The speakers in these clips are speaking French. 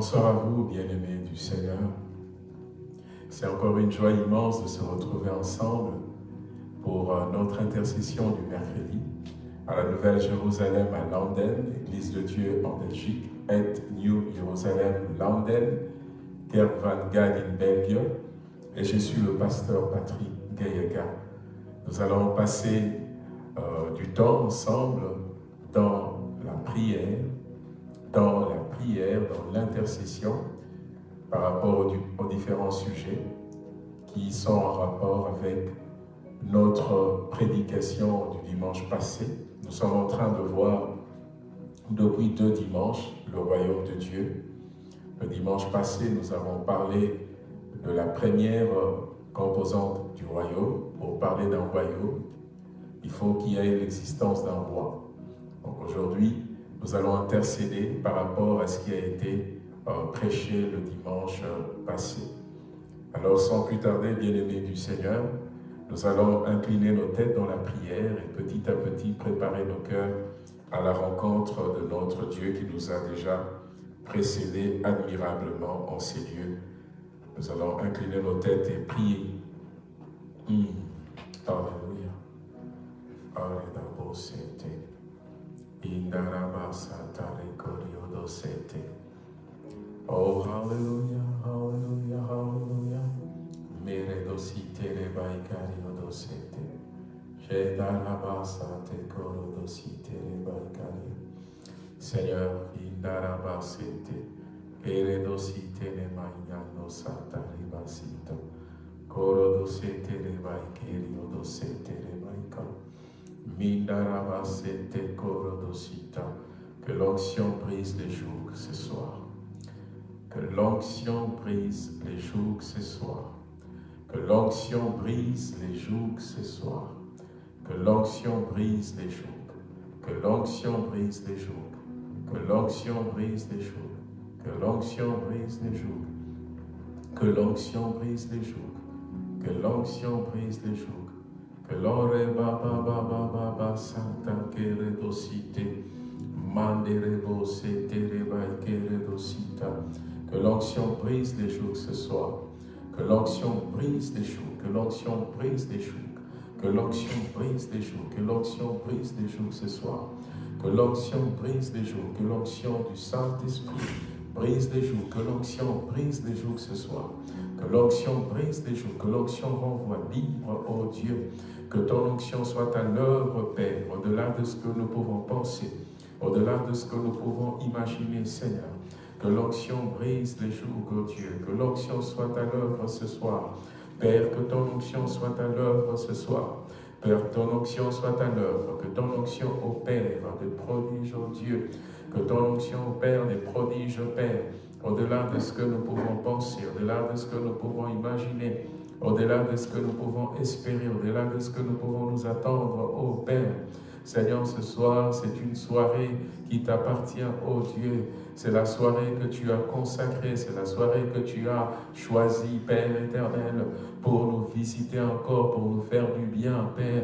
bonsoir à vous, bien-aimés du Seigneur. C'est encore une joie immense de se retrouver ensemble pour euh, notre intercession du mercredi à la Nouvelle Jérusalem à Landen, Église de Dieu en Belgique, et New Jerusalem Landen, Gervan in Belgium, et je suis le pasteur Patrick Gayega. Nous allons passer euh, du temps ensemble dans la prière, dans l'intercession, par rapport aux, différents sujets qui sont en rapport avec notre prédication du dimanche passé. Nous sommes en train de voir depuis deux dimanches le royaume de Dieu. Le dimanche passé, nous avons parlé de la première composante du royaume. Pour parler d'un royaume, il faut qu'il y ait l'existence d'un roi. Donc aujourd'hui, nous allons intercéder par rapport à ce qui a été euh, prêché le dimanche euh, passé. Alors sans plus tarder, bien-aimés du Seigneur, nous allons incliner nos têtes dans la prière et petit à petit préparer nos cœurs à la rencontre de notre Dieu qui nous a déjà précédés admirablement en ces lieux. Nous allons incliner nos têtes et prier. Mmh. Alléluia. Alléluia. Oh, hallelujah, hallelujah, hallelujah. Mere dosite le baikario dosete. Shedarabasa te koro dosite le baikario. Seigneur, indarabasete. Ere dosite le magnano sata ribasito. Koro dosete. Que l'onction brise les jougs ce soir. Que l'onction brise les jougs ce soir. Que l'onction brise les jougs ce soir. Que l'onction brise les jougs. Que l'onction brise les jougs. Que l'onction brise les jougs. Que l'onction brise les jougs. Que l'onction brise les jougs. Que l'onction brise les jougs. Que l'ore baba baba baba santa. Que l'onction brise les jougs ce soir. Que l'onction brise les jougs. Que l'onction brise les jougs. Que l'onction brise les jougs. Que l'onction brise les jougs ce soir. Que l'onction brise les jougs. Que l'onction du Saint-Esprit brise les jougs. Que l'onction brise les jougs ce soir. Que l'onction brise les jougs. Que l'onction renvoie libre, oh Dieu. Que ton onction soit à l'œuvre, Père, au-delà de ce que nous pouvons penser, au-delà de ce que nous pouvons imaginer, Seigneur. Que l'onction brise les jours, oh Dieu. Que l'onction soit à l'œuvre ce soir. Père, que ton onction soit à l'œuvre ce soir. Père, ton onction soit à l'œuvre. Que ton onction opère des prodiges, oh Dieu. Que ton onction opère des prodiges, Père. Au-delà de ce que nous pouvons penser, au-delà de ce que nous pouvons imaginer au-delà de ce que nous pouvons espérer, au-delà de ce que nous pouvons nous attendre, ô Père. Seigneur, ce soir, c'est une soirée qui t'appartient, ô Dieu. C'est la soirée que tu as consacrée, c'est la soirée que tu as choisie, Père éternel, pour nous visiter encore, pour nous faire du bien, Père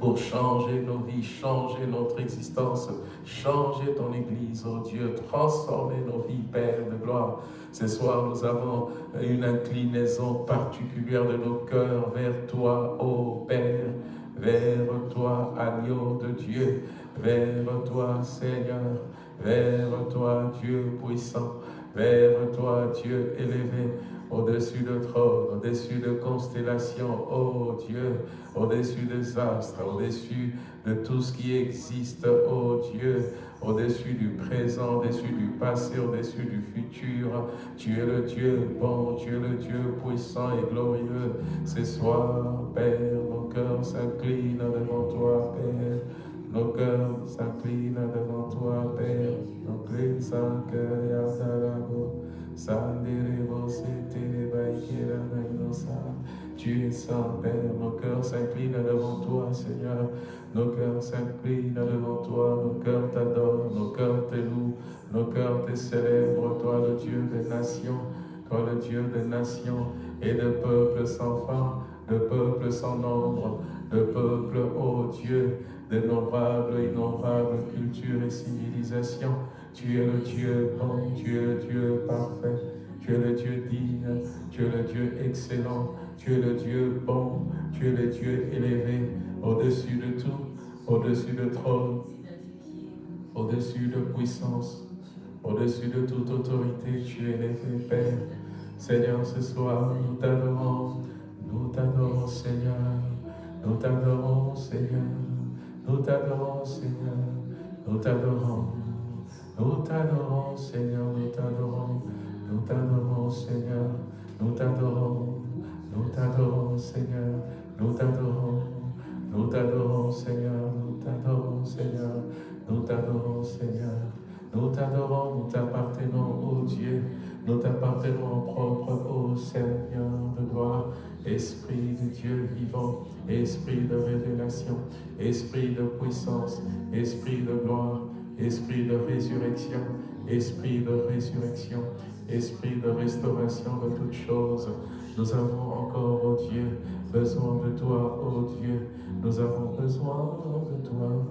pour changer nos vies, changer notre existence, changer ton Église, oh Dieu, transformer nos vies, Père de gloire. Ce soir, nous avons une inclinaison particulière de nos cœurs vers toi, ô Père, vers toi, agneau de Dieu, vers toi, Seigneur, vers toi, Dieu puissant, vers toi, Dieu élevé, au-dessus de trône, au-dessus de constellations, oh Dieu, au-dessus des astres, au-dessus de tout ce qui existe, oh Dieu, au-dessus du présent, au-dessus du passé, au-dessus du futur. Tu es le Dieu bon, tu es le Dieu puissant et glorieux. Ce soir, Père, nos cœurs s'inclinent devant toi, Père. Nos cœurs s'inclinent devant toi, Père. Nos cœurs s'inclinent tu es saint, Père, nos cœurs s'inclinent devant toi, Seigneur. Nos cœurs s'inclinent devant toi, nos cœurs t'adorent, nos cœurs te louent, nos cœurs te célèbrent, toi le Dieu des nations, toi le Dieu des nations et de peuples sans fin, de peuples sans nombre, de peuples, ô Dieu, d'innombrables, innombrables cultures et civilisations. Tu es le Dieu bon, tu es le Dieu parfait, tu es le Dieu digne, tu es le Dieu excellent, tu es le Dieu bon, tu es le Dieu élevé, au-dessus de tout, au-dessus de trône, au-dessus de puissance, au-dessus de toute autorité, tu es élevé, Père. Seigneur, ce soir, nous t'adorons, nous t'adorons, Seigneur, nous t'adorons, Seigneur, nous t'adorons, Seigneur, nous t'adorons, nous t'adorons, Seigneur, nous t'adorons, nous t'adorons, Seigneur, nous t'adorons, nous t'adorons, Seigneur, nous t'adorons, nous t'adorons, Seigneur, nous t'adorons, Seigneur, nous t'adorons, Seigneur, nous t'adorons, nous t'appartenons, ô Dieu, nous t'appartenons propre, ô Seigneur de gloire, Esprit de Dieu vivant, Esprit de révélation, Esprit de puissance, Esprit de gloire, Esprit de résurrection, Esprit de résurrection, Esprit de restauration de toutes choses. Nous avons encore, ô Dieu, besoin de toi, ô Dieu. Nous avons besoin de toi.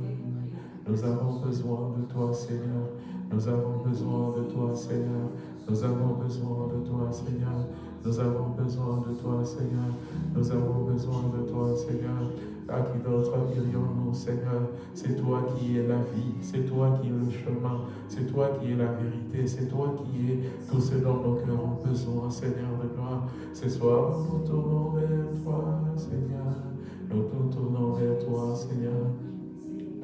Nous avons besoin de toi, Seigneur. Nous avons besoin de toi, Seigneur. Nous avons besoin de toi, Seigneur. Nous avons besoin de toi, Seigneur. Nous avons besoin de toi, Seigneur. À qui d'autre irions-nous, Seigneur? C'est toi qui es la vie, c'est toi qui es le chemin, c'est toi qui es la vérité, c'est toi qui es tout ce dont nos cœurs ont besoin, Seigneur de gloire. Ce soir, nous tournons vers toi, Seigneur. Nous nous tournons vers toi, Seigneur.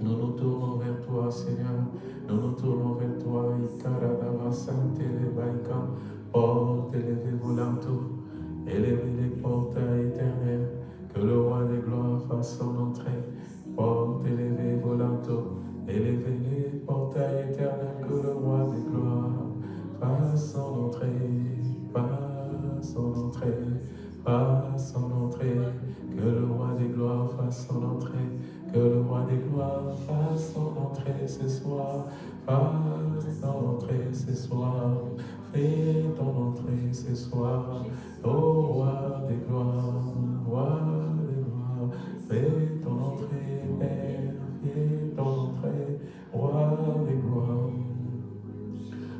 Nous nous tournons vers toi, Seigneur. Nous nous tournons vers toi. Porte élevez vos linteaux, élevez les portails éternels. Que le roi des gloires fasse son entrée. Porte élevez vos linteaux, élevez les portails éternels. Que le roi des gloires fasse son entrée. Fasse son entrée. Fasse son entrée. Que le roi des gloires fasse son entrée. Que le roi des gloires fasse son entrée ce soir. Fasse son entrée ce soir. Fais ton entrée ce soir. Ô roi des gloires. Roi des gloires. Fais ton entrée, Père. Fais ton entrée. Roi des gloires.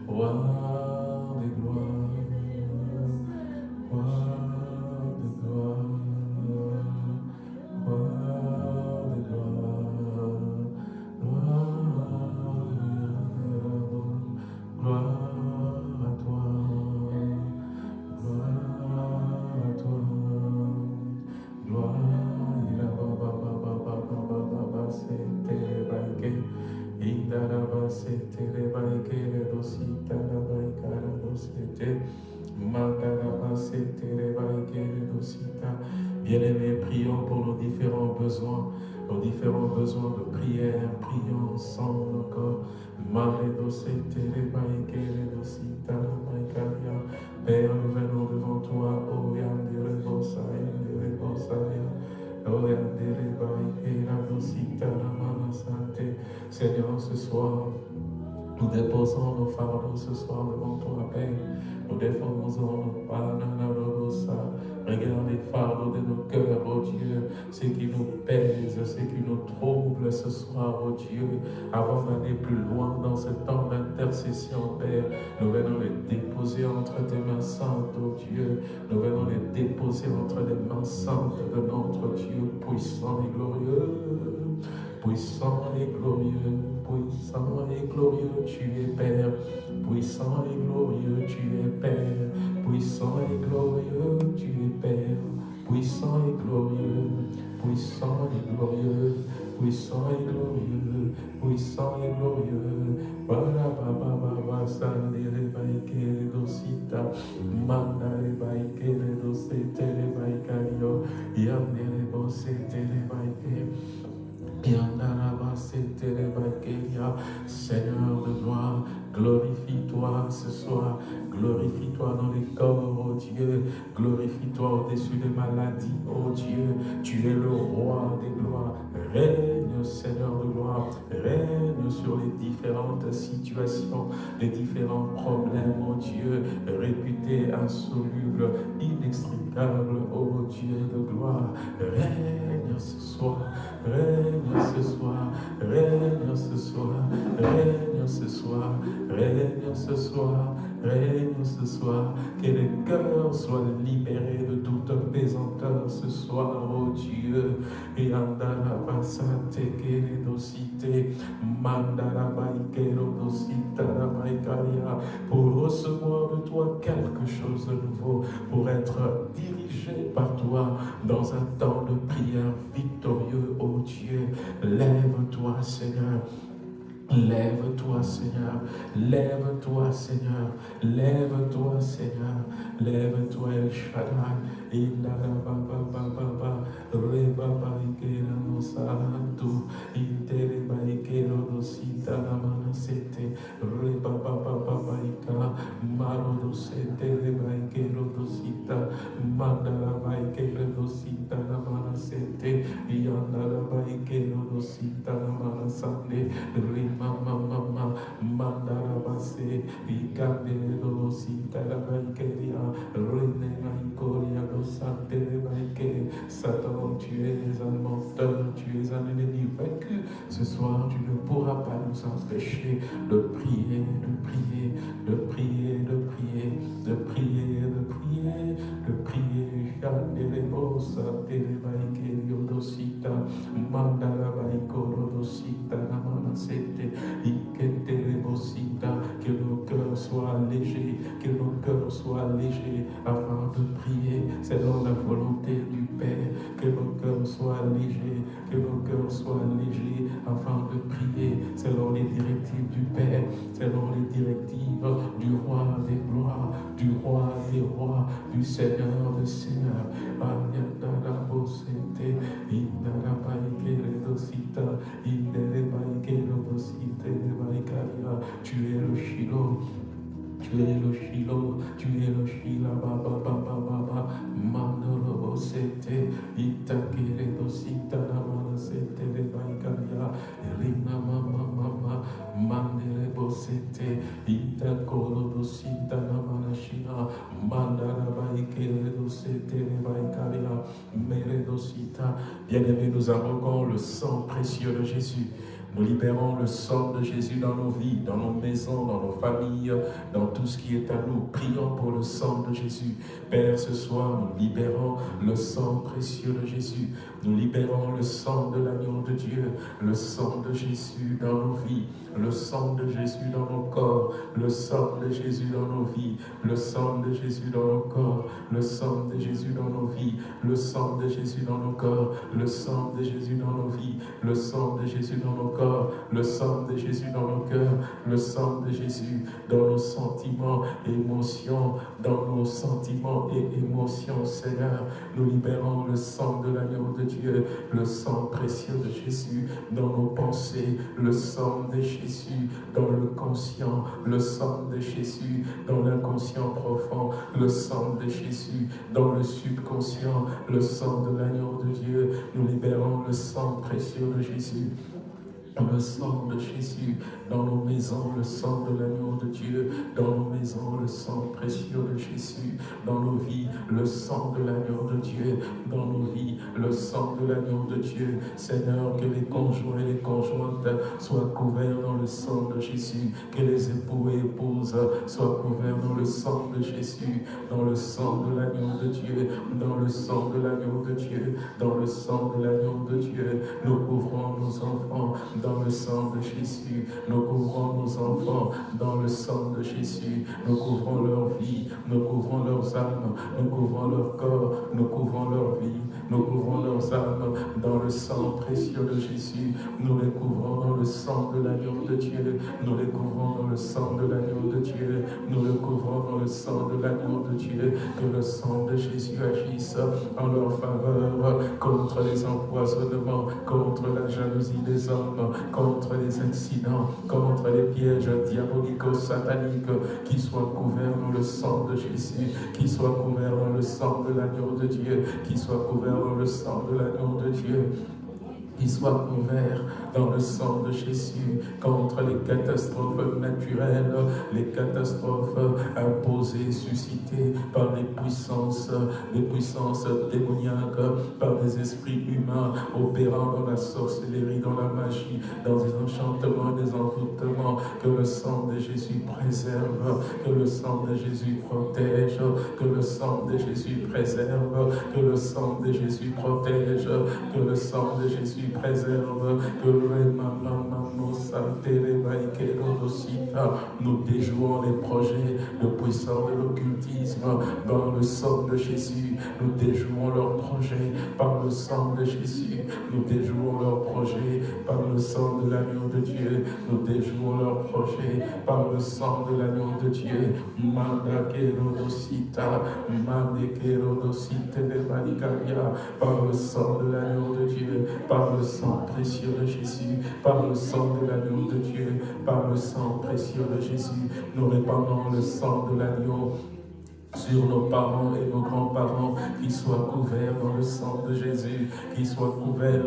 Roi des gloires. Oh Dieu, avant d'aller plus loin dans ce temps d'intercession, Père. Nous venons les déposer entre tes mains saintes, oh Dieu. Nous venons les déposer entre les mains saintes de notre Dieu puissant et glorieux. Puissant et glorieux, puissant et glorieux, tu es Père. Puissant et glorieux, tu es Père. Puissant et glorieux, tu es Père. Puissant et glorieux, puissant et glorieux, puissant et glorieux, puissant et glorieux. Bara baba baba sandere baikere dosita, mandare baikere dosete le baikario, yandere bosete le baikere. Seigneur de gloire, glorifie-toi ce soir, glorifie-toi dans les corps, oh Dieu, glorifie-toi au-dessus des maladies, oh Dieu, tu es le roi des gloires, règne Seigneur de gloire, règne sur les différentes situations, les différents problèmes, oh Dieu, réputés insolubles, inextricables, oh Dieu de gloire. Règne ce soir, règne ce soir, règne ce soir, règne ce soir, règne ce soir, règne ce soir, que les cœurs soient libérés de toute pesanteur ce soir, oh Dieu, et pour recevoir de toi quelque chose de nouveau, pour être dirigé par toi dans un temps de prière victorieux, oh Dieu. Lève-toi, Seigneur. Lève-toi, Seigneur. Lève-toi, Seigneur. Lève-toi, Seigneur. Lève-toi, El Shaddai. Indara baba baba baba ikera no santo. Intere ba ikero no sita Satan tu es un menteur tu es un ennemi vaincu. Ce soir tu ne pourras pas nous empêcher de prier de prier de prier de prier de prier de prier de prier. Que nos cœurs soient légers, que soient légers afin de prier selon la volonté du Père, que nos cœurs soient légers, que nos cœurs soient légers afin de prier selon les directives du Père, selon les directives du roi des gloires, du roi des rois, du Seigneur des seigneurs. Tu es le. Tu es le Shiloh, tu es le Shila, Baba, Baba, Baba, Mandoro, Sete, Itakere, Dosita, Namana, Sete, Baikaria, Rina, Mama, Mama, Mandere, Bosete, Itakoro, Dosita, Namana, Shina, Mandara, Baikere, Dosete, Baikaria, Mere, Dosita. Bien-aimés, nous invoquons le sang précieux de Jésus. Nous libérons le sang de Jésus dans nos vies, dans nos maisons, dans nos familles, dans tout ce qui est à nous. Prions pour le sang de Jésus. Père, ce soir, nous libérons le sang précieux de Jésus. Nous libérons le sang de l'agneau de Dieu, le sang de Jésus dans nos vies, le sang de Jésus dans nos corps, le sang de Jésus dans nos vies, le sang de Jésus dans nos corps, le sang de Jésus dans nos vies, le sang de Jésus dans nos corps, le sang de Jésus dans nos vies, le sang de Jésus dans nos corps, le sang de Jésus dans nos cœurs, le sang de Jésus dans nos sentiments, émotions, dans nos sentiments et émotions, Seigneur. Nous libérons le sang de l'agneau de Dieu, le sang précieux de Jésus dans nos pensées, le sang de Jésus dans le conscient, le sang de Jésus dans l'inconscient profond, le sang de Jésus dans le subconscient, le sang de l'agneau de Dieu. Nous libérons le sang précieux de Jésus le sang de Jésus dans nos maisons, le sang de l'agneau de Dieu dans nos maisons, le sang précieux de Jésus dans nos vies, le sang de l'agneau de Dieu dans nos vies, le sang de l'agneau de Dieu. Seigneur, que les conjoints et les conjointes soient couverts dans le sang de Jésus, que les époux et épouses soient couverts dans le sang de Jésus, dans le sang de l'agneau de Dieu, dans le sang de l'agneau de Dieu, dans le sang de l'agneau de Dieu. Nous couvrons nos enfants dans le sang de Jésus. Couvrons nos enfants dans le sang de Jésus. Nous couvrons leur vie, nous couvrons leurs âmes, nous couvrons leur corps, nous couvrons leur vie, nous couvrons leurs âmes dans le sang précieux de Jésus. Nous les couvrons dans le sang de l'agneau de Dieu. Nous les couvrons dans le sang de l'agneau de Dieu. Nous les couvrons dans le sang de l'agneau de Dieu. Que le sang de Jésus agisse en leur faveur contre les empoisonnements, contre la jalousie des hommes, contre les accidents, contre les pièges diabolico-sataniques, qui soient couverts dans le sang de Jésus, qui soient couverts dans le sang de l'agneau de Dieu, soient couverts le sang de l'agneau de Dieu. qui soit couvert dans le sang de Jésus contre les catastrophes naturelles, les catastrophes imposées, suscitées par les puissances, les puissances démoniaques, par des esprits humains opérant dans la sorcellerie, dans la magie, dans des enchantements, des envoûtements, que le sang de Jésus préserve, que le sang de Jésus protège, que le sang de Jésus préserve, que le sang de Jésus protège, que le sang de Jésus préserve, que le nous déjouons les projets de puissance de l'occultisme dans le sang de Jésus. Nous déjouons leurs projets par le sang de Jésus. Nous déjouons leurs projets par le sang de l'agneau de Dieu. Nous déjouons leurs projets par le sang de l'agneau de Dieu. Par le sang de l'agneau de Dieu, par le sang précieux de Jésus, par le sang de l'agneau de Dieu, par le sang précieux de Jésus, nous répandons le sang de l'agneau sur nos parents et nos grands-parents, qui soient couverts dans le sang de Jésus, qui soient couverts,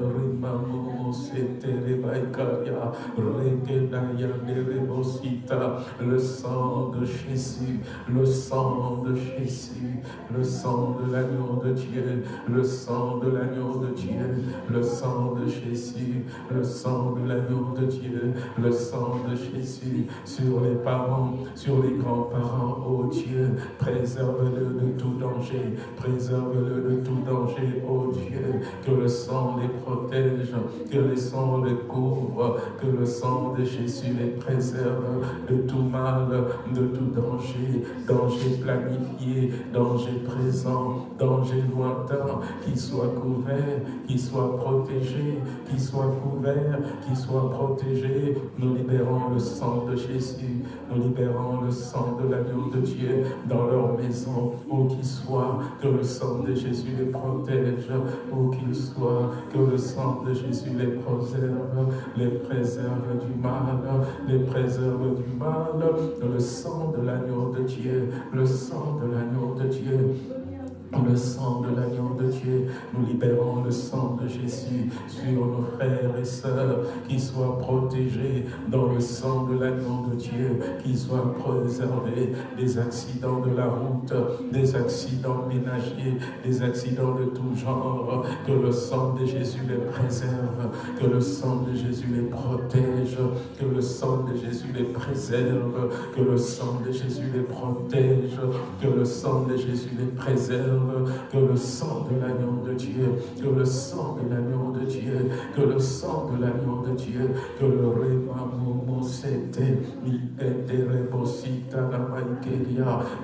le sang de Jésus, le sang de Jésus, le sang de l'agneau de Dieu, le sang de l'agneau de Dieu, le sang de Jésus, le sang de l'agneau de Dieu, le sang de Jésus, sur les parents, sur les grands-parents, oh Dieu, présent préserve-le de tout danger, préserve-le de tout danger, ô Dieu, que le sang les protège, que le sang les couvre, que le sang de Jésus les préserve de tout mal, de tout danger, danger planifié, danger présent, danger lointain, qui soit couvert, qui soit protégé, qui soit couvert, qui soit protégé. Nous libérons le sang de Jésus, nous libérons le sang de l'agneau de Dieu dans leur maison où qu'il soit, que le sang de Jésus les protège, où qu'il soit, que le sang de Jésus les préserve, les préserve du mal, les préserve du mal, le sang de l'agneau de Dieu, le sang de l'agneau de Dieu le sang de l'agneau de Dieu, nous libérons le sang de Jésus sur nos frères et sœurs, qui soient protégés dans le sang de l'agneau de Dieu, qui soient préservés des accidents de la route, des accidents ménagers, des accidents de tout genre, que le sang de Jésus les préserve, que le sang de Jésus les protège, que le sang de Jésus les préserve, que le sang de Jésus les protège, que le sang de Jésus les préserve, que le sang de l'agneau de Dieu, que le sang de l'agneau de Dieu, que le sang de l'agneau de Dieu, que le rémamomo c'était,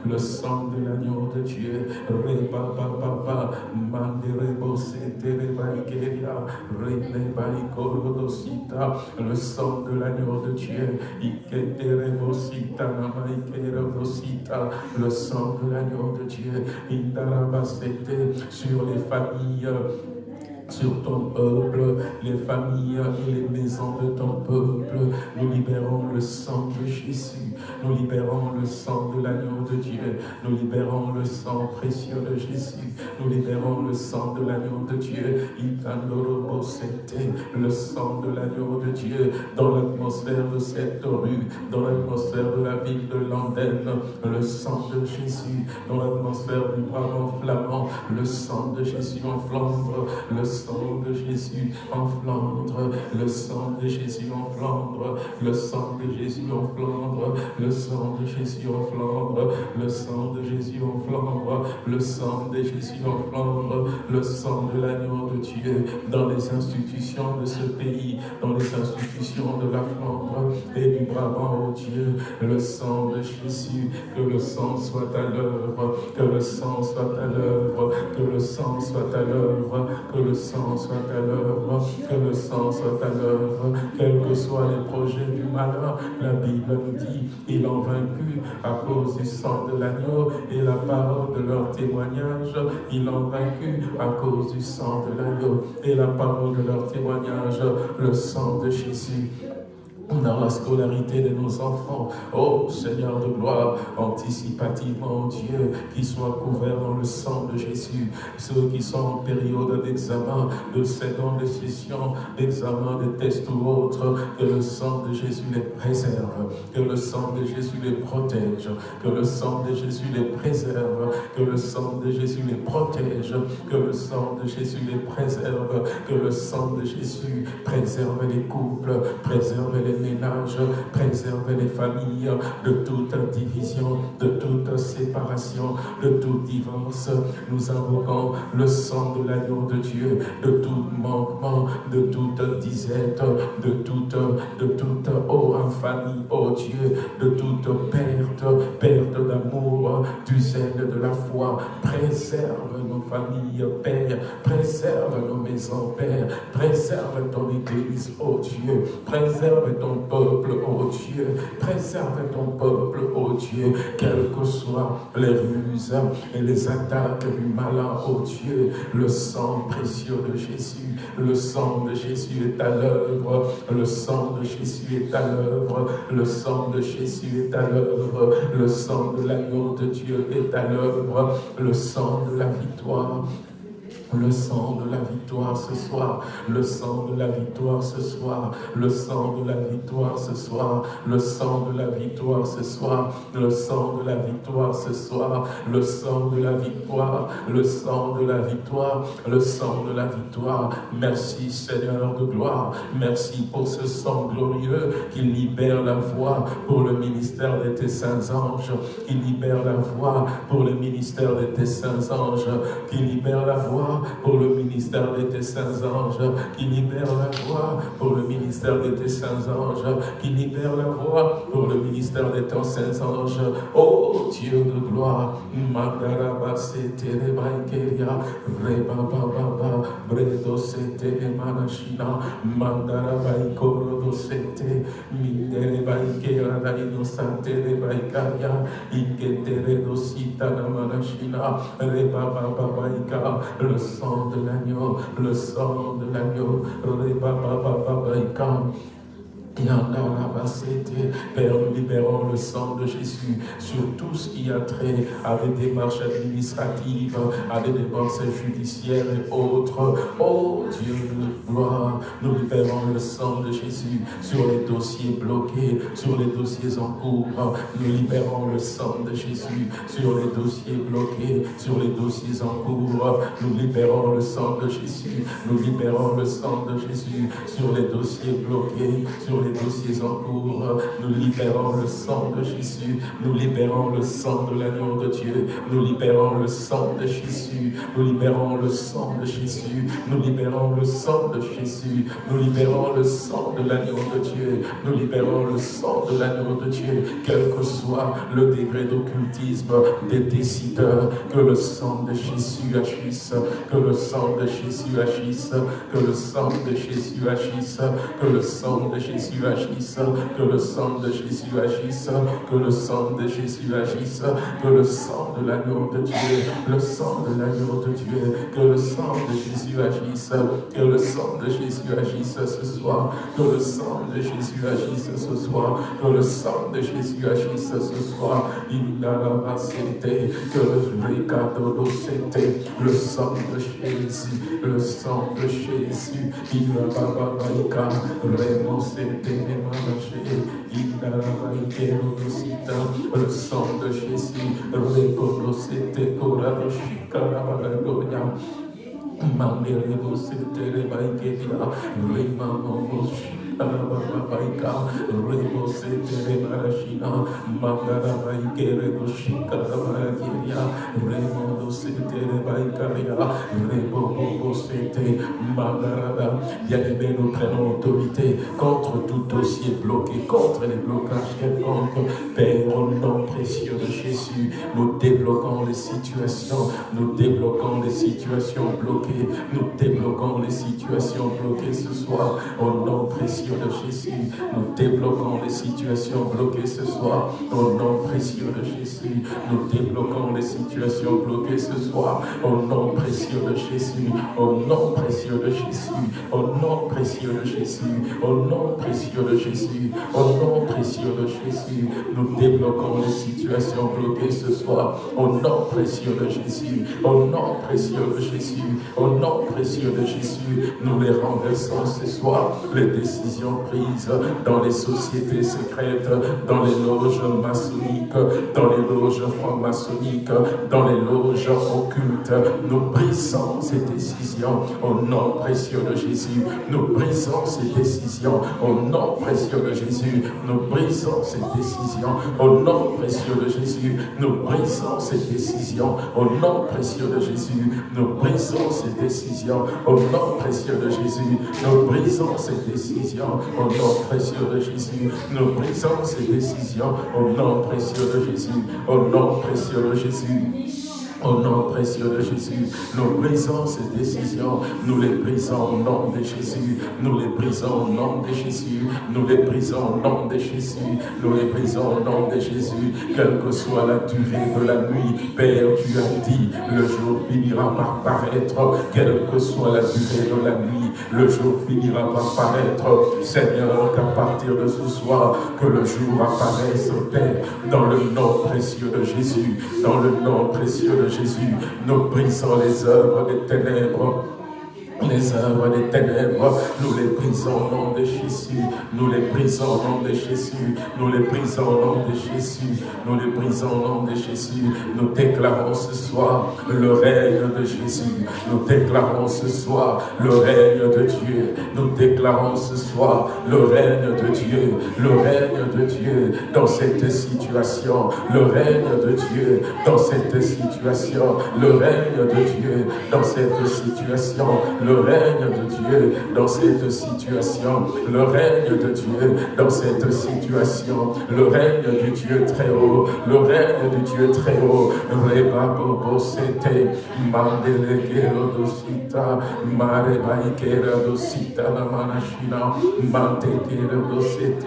le sang de l'agneau de Dieu, reba baba, manderebo c'était rebaikeria, renebaikorodosita, le sang de l'agneau de Dieu, iketerebosita, namaikerodosita, le sang de l'agneau de Dieu, indara sur les familles sur ton peuple, les familles et les maisons de ton peuple. Nous libérons le sang de Jésus, nous libérons le sang de l'agneau de Dieu, nous libérons le sang précieux de Jésus, nous libérons le sang de l'agneau de Dieu, le sang de l'agneau de Dieu. Dans l'atmosphère de cette rue, dans l'atmosphère de la ville de Landenne, le sang de Jésus, dans l'atmosphère du brave flamand, le sang de Jésus en Flandre, le sang de Jésus en Flandre, le sang de Jésus en Flandre, le sang de Jésus en Flandre, le sang de Jésus en Flandre, le sang de Jésus en Flandre, le sang de Jésus en Flandre, le sang de l'agneau de Dieu dans les institutions de ce pays, dans les institutions de la Flandre et du Brabant, oh Dieu, le sang de Jésus, que le sang soit à l'œuvre, que le sang soit à l'œuvre, que le sang soit à l'œuvre, que le sang soit à l'œuvre, que le sang soit à l'œuvre, quels que soient les projets du malheur, la Bible nous dit, ils ont vaincu à cause du sang de l'agneau et la parole de leur témoignage, ils l'ont vaincu à cause du sang de l'agneau et la parole de leur témoignage, le sang de Jésus dans la scolarité de nos enfants. Oh Seigneur de gloire, anticipativement, Dieu, qu'ils soient couverts dans le sang de Jésus. Ceux qui sont en période d'examen, de seconde session, d'examen, de test ou autre, que le sang de Jésus les préserve, que le sang de Jésus les protège, que le sang de Jésus les préserve, que le sang de Jésus les protège, que le sang de Jésus les préserve, que le sang de Jésus préserve les couples, préserve les ménages, préserver les familles de toute division, de toute séparation, de tout divorce. Nous invoquons le sang de l'agneau de Dieu, de tout manquement, de toute disette, de toute, de toute oh oh Dieu, de toute perte, perte d'amour, du zèle de la foi. Préserve nos familles, Père, préserve nos maisons, Père, préserve ton Église, oh Dieu, préserve ton peuple, ô Dieu. Préserve ton peuple, ô Dieu, quelles que soient les ruses et les attaques du malin, ô Dieu. Le sang précieux de Jésus, le sang de Jésus est à l'œuvre, le sang de Jésus est à l'œuvre, le sang de Jésus est à l'œuvre, le sang de l'agneau de Dieu est à l'œuvre, le sang de la victoire le sang de la victoire ce soir, le sang de la victoire ce soir, le sang de la victoire ce soir, le sang de la victoire ce soir, le sang de la victoire ce soir, le sang de la victoire, le sang de la victoire, le sang de la victoire. Merci Seigneur de gloire, merci pour ce sang glorieux qui libère la voie pour le ministère de tes saints anges, qui libère la voie pour le ministère de tes saints anges, qui libère la voie pour le ministère de tes saints anges, qui libère la voix pour le ministère de tes saints anges, qui libère la voix pour le ministère de tes saints anges. Oh Dieu de gloire, Mandaraba Setere Baikeria, Reba Baba, Bredo Setere Manashina, Mandaraba Ikoro Sete, Mindere Baikera Daino Santere Baikaria, Iketere Dosita Manashina, Reba Baba Baika, le sang de l'agneau, le sang de l'agneau, Père, nous libérons le sang de Jésus sur tout ce qui a trait à des démarches administratives, à des démarches judiciaires et autres. Oh Dieu de gloire, nous libérons le sang de Jésus sur les dossiers bloqués, sur les dossiers en cours. Nous libérons le sang de Jésus sur les dossiers bloqués, sur les dossiers en cours. Nous libérons le sang de Jésus, nous libérons le sang de Jésus sur les dossiers bloqués, sur les dossiers en cours. Nous libérons le sang de Jésus. Nous libérons le sang de l'agneau de Dieu. Nous libérons le sang de Jésus. Nous libérons le sang de Jésus. Nous libérons le sang de Jésus. Nous libérons le sang de l'agneau de Dieu. Nous libérons le sang de l'agneau de Dieu. Quel que soit le degré d'occultisme des décideurs, que le sang de Jésus agisse. Que le sang de Jésus agisse. Que le sang de Jésus agisse. Que le sang de Jésus agisse, que le sang de Jésus agisse, que le sang de Jésus agisse, que le sang de l'agneau de Dieu, le sang de l'agneau de Dieu, que le sang de Jésus agisse, que le sang de Jésus agisse ce soir, que le sang de Jésus agisse ce soir, que le sang de Jésus agisse ce soir, il pas été, que le ricato c'était le sang de Jésus, le sang de Jésus, il n'a pas le sang de Jésus, reconocete corado chicarabalagoya. Mandere você tere vai que dia, rima Bien-aimés, nous prenons autorité contre tout dossier bloqué, contre les blocages quelconques. Père, au nom précieux de Jésus, nous débloquons les situations, nous débloquons les situations bloquées. Nous débloquons les situations bloquées ce soir. Au nom précieux de Jésus, nous débloquons les situations bloquées ce soir. Au nom précieux de Jésus, nous débloquons les situations bloquées ce soir. Au nom précieux de Jésus, au nom précieux de Jésus, au nom précieux de Jésus, au nom précieux de Jésus, au nom précieux de Jésus, nous débloquons les situations bloquées ce soir. Au nom précieux de Jésus, au nom précieux de Jésus, au nom précieux de Jésus, nous les renversons ce soir. Les décisions prises dans les sociétés secrètes, dans les loges maçonniques, dans les loges franc-maçonniques, dans les loges occultes, nous brisons ces décisions au nom précieux de Jésus. Nous brisons ces décisions au nom précieux de Jésus. Nous brisons ces décisions au nom précieux de Jésus. Nous brisons ces décisions au nom précieux de Jésus. Nous brisons ces décisions au nom précieux de Jésus. Nous brisons ces décisions au nom précieux de Jésus. Nous brisons ces décisions au nom précieux de Jésus. Au nom précieux de Jésus. Au nom précieux de Jésus, nous brisons ces décisions, nous les brisons au nom de Jésus, nous les brisons au nom de Jésus, nous les brisons au nom de Jésus, nous les brisons au nom de Jésus, quelle que soit la durée de la nuit, Père, tu as dit, le jour finira par paraître, quelle que soit la durée de la nuit, le jour finira par paraître, Seigneur, qu'à partir de ce soir, que le jour apparaisse, Père, dans le nom précieux de Jésus, dans le nom précieux de Jésus, Jésus, nous brisons les œuvres des ténèbres les œuvres des ténèbres, nous les brisons au nom de Jésus, nous les brisons au nom de Jésus, nous les brisons au nom de Jésus, nous les brisons au nom de Jésus, nous déclarons ce soir le règne de Jésus, nous déclarons ce soir le règne de Dieu, nous déclarons ce soir le règne de Dieu, le règne de Dieu dans cette situation, le règne de Dieu dans cette situation, le règne de Dieu dans cette situation, le règne de Dieu dans cette situation, le règne de Dieu dans cette situation, le règne du Dieu très haut, le règne du Dieu très haut, Reba Bobo Sete, Mandele Dosita, Mare Baikera Dosita, la Manashina, Mante Dosete,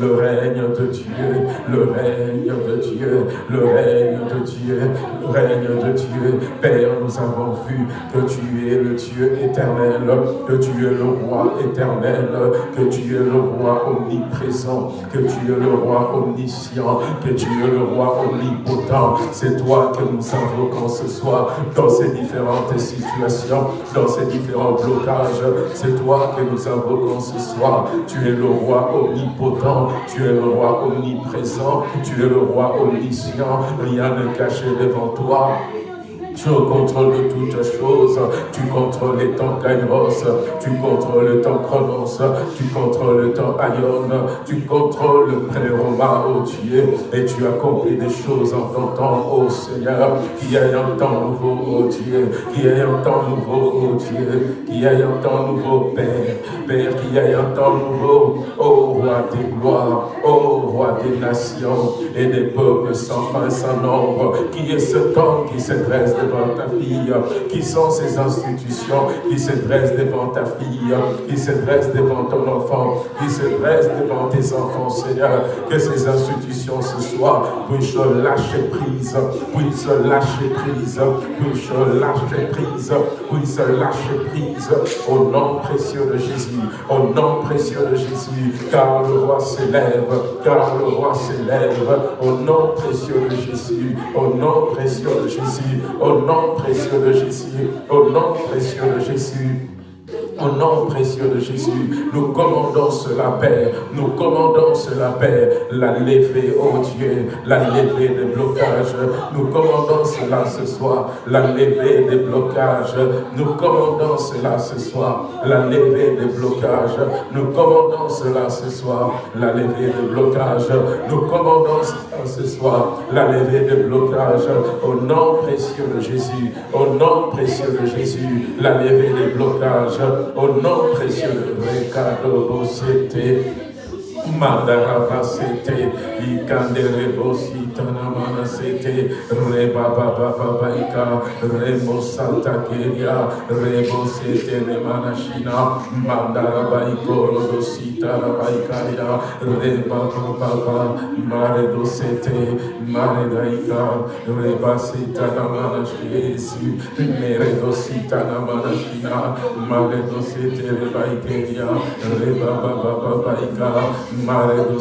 le règne de Dieu, le règne de Dieu, le règne de Dieu, le règne de Dieu, Père, nous avons vu que tu es le Dieu éternel, que tu es le roi éternel, que tu es le roi omniprésent, que tu es le roi omniscient, que tu es le roi omnipotent. C'est toi que nous invoquons ce soir dans ces différentes situations, dans ces différents blocages. C'est toi que nous invoquons ce soir. Tu es le roi omnipotent, tu es le roi omniprésent, tu es le roi omniscient. Rien n'est caché devant toi. Tu contrôles toutes choses. Tu contrôles les temps kairos. Tu contrôles le temps chronos. Tu contrôles le temps aion. Tu contrôles le pré-roma, oh Dieu. Et tu accomplis des choses en ton temps, oh Seigneur. Qui ait un temps nouveau, oh Dieu. Qui ait un temps nouveau, oh Dieu. Qui ait un temps nouveau, Père. Père, qui ait un temps nouveau, oh Roi des gloires, oh Roi des nations et des peuples sans fin, sans nombre. Qui est ce temps qui se dresse devant ta fille, qui sont ces institutions qui se dressent devant ta fille, qui se dressent devant ton enfant, qui se dressent devant tes enfants, Seigneur. Que ces institutions ce soir puissent lâcher prise, puissent lâcher prise, puissent lâcher prise, puissent lâcher prise au nom précieux de Jésus, au nom précieux de Jésus, car le roi s'élève, car le roi s'élève, au nom précieux de Jésus, au nom précieux de Jésus, au nom précieux de Jésus, au nom précieux de Jésus. Au nom précieux de Jésus, nous commandons cela, Père. Nous commandons cela, Père. La levée, oh Dieu, la levée des blocages. Nous commandons cela ce soir. La levée des blocages. Nous commandons cela ce soir. La levée des blocages. Nous commandons cela ce soir. La levée des blocages. Nous commandons cela ce soir. La levée des blocages. Au nom précieux de Jésus. Au nom précieux de Jésus. La levée des blocages au nom précieux de Recado Bosete, Madarabasete, Ikanderebosi, Tanamanasete, Rebabababaika, Remo Santa Keria, Rebo Sete, Remanashina, Mandarabaiko, Rodosita, Rabaikaria, Rebababa, Mare Dosete, Mare Daika, Rebasita, Namanashi, Mere Dosita, Namanashina, Mare Dosete, Rebaikeria, Rebabababaika, reba baba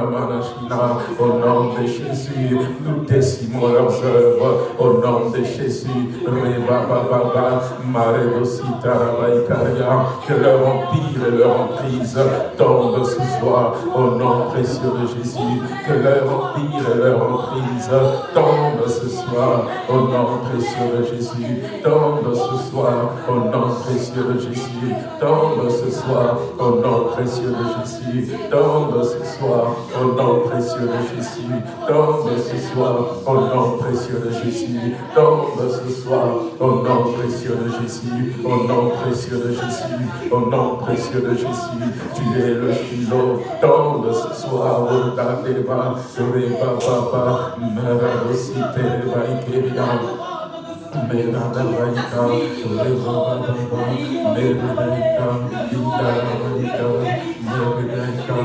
baba ika, au nom de Jésus, nous décimons leurs œuvres. Au nom de Jésus, que leur empire et leur emprise tombent ce soir. Au nom précieux de Jésus, que leur empire et leur emprise tombent ce soir. Au nom précieux de Jésus, tombe ce soir. Au nom précieux de Jésus, tombe ce soir. Au nom précieux de Jésus, tombe ce soir, au nom précieux de Jésus. Tombe ce soir, au nom précieux de Jésus. Tombe ce soir, au nom précieux de Jésus. Au nom précieux de Jésus. Au nom précieux de Jésus. Tu es le kilo. Tombe ce soir, au Dadeba, Reba Papa, Merabosite, Reba मेरा भलाइका रे बाबा बाबा मेरे भलाइका जिंदा भलाइका मेरे भलाइका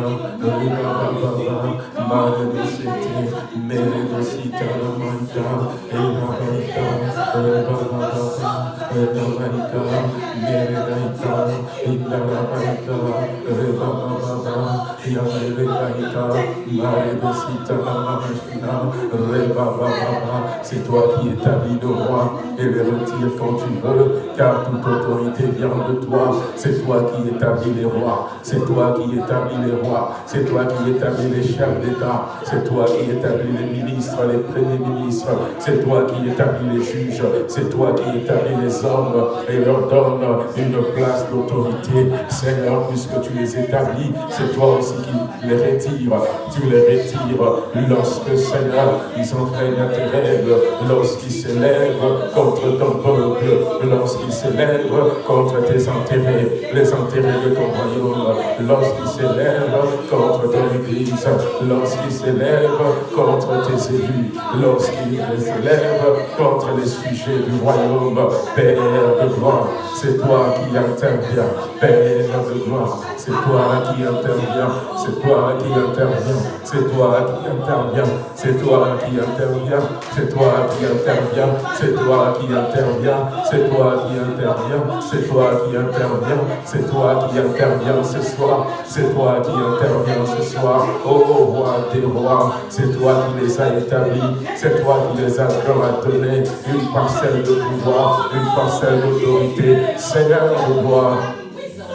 रे बाबा बाबा मारे बसीते मेरे बसीता रमंता हे भलाइका रे बाबा बाबा हे भलाइका मेरे भलाइका जिंदा भलाइका रे बाबा बाबा c'est toi qui établis le roi et le retire quand tu veux, car toute autorité vient de toi, c'est toi qui établis les rois, c'est toi qui établis les rois, c'est toi qui établis les chefs d'État, c'est toi qui établis les ministres, les premiers ministres, c'est toi qui établis les juges, c'est toi qui établis les hommes et leur donne une place d'autorité. Seigneur, puisque tu les établis, c'est toi aussi qui les retires. Tu les retires lorsque, Seigneur, ils enfreignent tes règles, lorsqu'ils s'élèvent contre ton peuple, lorsqu'ils s'élèvent contre tes intérêts, les intérêts de ton royaume, lorsqu'ils s'élèvent contre ton Église, lorsqu'ils s'élèvent contre tes élus, lorsqu'ils s'élèvent contre les sujets du royaume, Père de gloire, c'est toi qui interviens, Père de gloire, c'est toi qui interviens, c'est toi qui interviens, c'est toi qui interviens, c'est toi qui interviens, c'est toi qui interviens, c'est toi qui interviens, c'est toi qui interviens, c'est toi qui interviens, c'est toi qui interviens ce soir, c'est toi qui interviens ce soir, ô roi des rois, c'est toi qui les as établis, c'est toi qui les as donné une parcelle de pouvoir, une parcelle d'autorité, Seigneur gloire.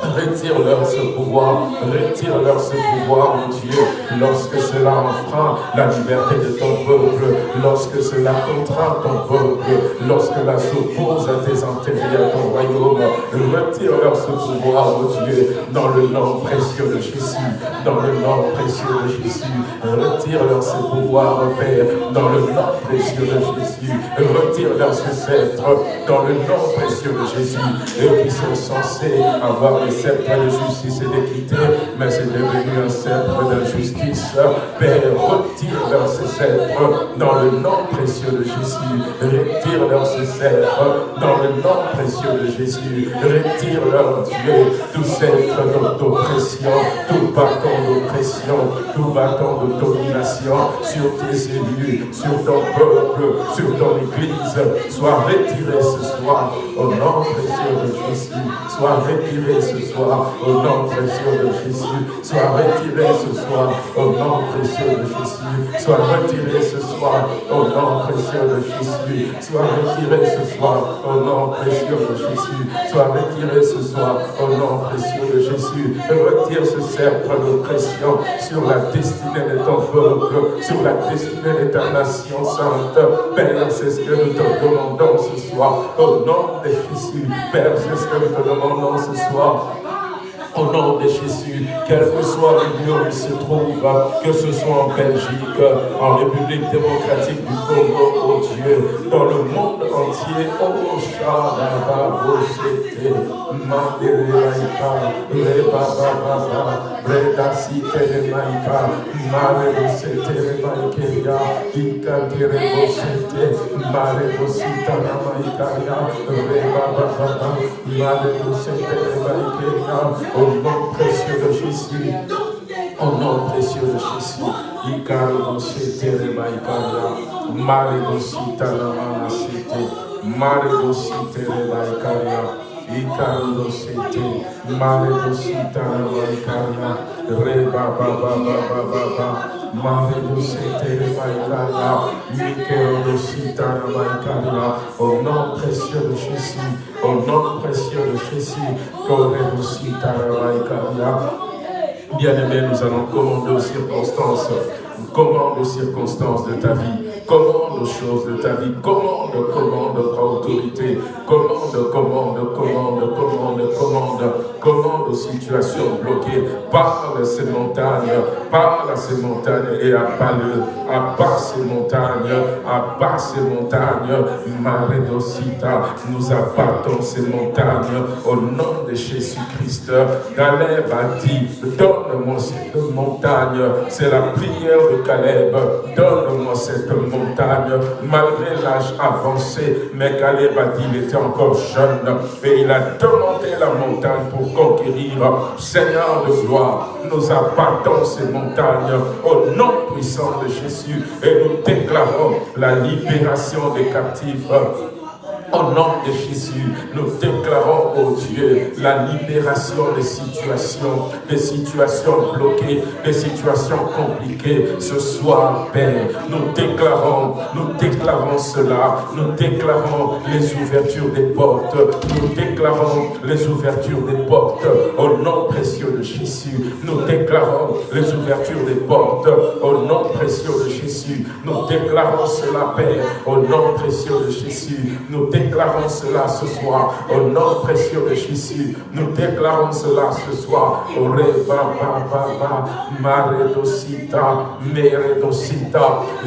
Retire-leur ce pouvoir, retire-leur ce pouvoir, mon Dieu, lorsque cela enfreint la liberté de ton peuple, lorsque cela contraint ton peuple, lorsque cela s'oppose à tes intérêts, à ton royaume. Retire-leur ce pouvoir, mon Dieu, dans le nom précieux de Jésus, dans le nom précieux de Jésus. Retire-leur ce pouvoir, Père, dans le nom précieux de Jésus. Retire-leur ce sceptre, dans le nom précieux de Jésus. Eux qui sont censés avoir le sceptre de justice et d'équité, mais c'est devenu un sceptre d'injustice. Père, retire-leur ce sceptre, dans le nom précieux de Jésus. Retire-leur ce sceptre, dans le nom précieux de Jésus. Retire-leur, Dieu, tout sceptre d'oppression, tout bâton d'oppression, tout bâton de domination sur tes élus, sur ton peuple, sur ton église. Soit retiré ce soir, au nom précieux de Jésus. Soit retiré ce au nom précieux de Jésus. Sois retiré ce soir, au nom précieux de Jésus. Sois retiré ce soir, au nom précieux de Jésus. Sois retiré ce soir, au nom précieux de Jésus. Sois retiré ce soir, au nom précieux de Jésus. Retire ce sceptre d'oppression sur la destinée de ton peuple, sur la destinée de ta nation sainte. Père, c'est ce que nous te demandons ce soir, au nom de Jésus. Père, c'est ce que nous te demandons ce soir. Oh. Au nom de Jésus, quel que soit le lieu où il se trouve, que ce soit en Belgique, en République démocratique du Congo, oh Dieu, dans le monde entier. Oh, Shadaba, Boshete, Mandere Maïka, Reba Baba, Breda Site Maïka, Mare Bosete Maïkeya, Ika Tere Bosete, Mare Bosita Maïkaya, Reba Baba, Mare Bosete Maïkeya, au nom précieux de Jésus. Au nom précieux de Jésus, Ikaro Sete Maïkaya, Mare Bosita Namana Sete, Mare Bosite Maïkaya, Ikaro Sete, Mare Bosita Maïkaya, Reba Baba Baba Baba, Mare Bosite Maïkaya, Ikaro Sita Maïkaya, au nom précieux de Jésus, au nom précieux de Jésus, Kore Bosita Maïkaya, Bien-aimé, nous allons commander aux circonstances. Commande aux circonstances de ta vie. Commande aux choses de ta vie. Commande, commande, prends autorité. Commande, commande, commande, commande, commande. Commande aux situations bloquées. Parle à ces montagnes. Parle à ces montagnes et abat-le. Abat ces montagnes. Abat ces montagnes. Maredosita. Nous abattons ces montagnes au nom de Jésus-Christ. Caleb a dit, donne-moi cette montagne. C'est la prière de Caleb. Donne-moi cette montagne. Malgré l'âge avancé, mais Caleb était encore jeune. Et il a demandé la montagne pour conquérir. Seigneur de gloire, nous abattons ces montagnes au nom puissant de Jésus et nous déclarons la libération des captifs. Au nom de Jésus, nous déclarons, au Dieu, la libération des situations, des situations bloquées, des situations compliquées. Ce soir, Père, nous déclarons, nous déclarons cela, nous déclarons les ouvertures des portes, nous déclarons les ouvertures des portes au nom précieux de Jésus. Nous déclarons les ouvertures des portes au nom précieux de Jésus. Nous déclarons cela, Père, au nom précieux de Jésus. Nous cela ce soir au nom précieux de Jésus. Nous déclarons cela ce soir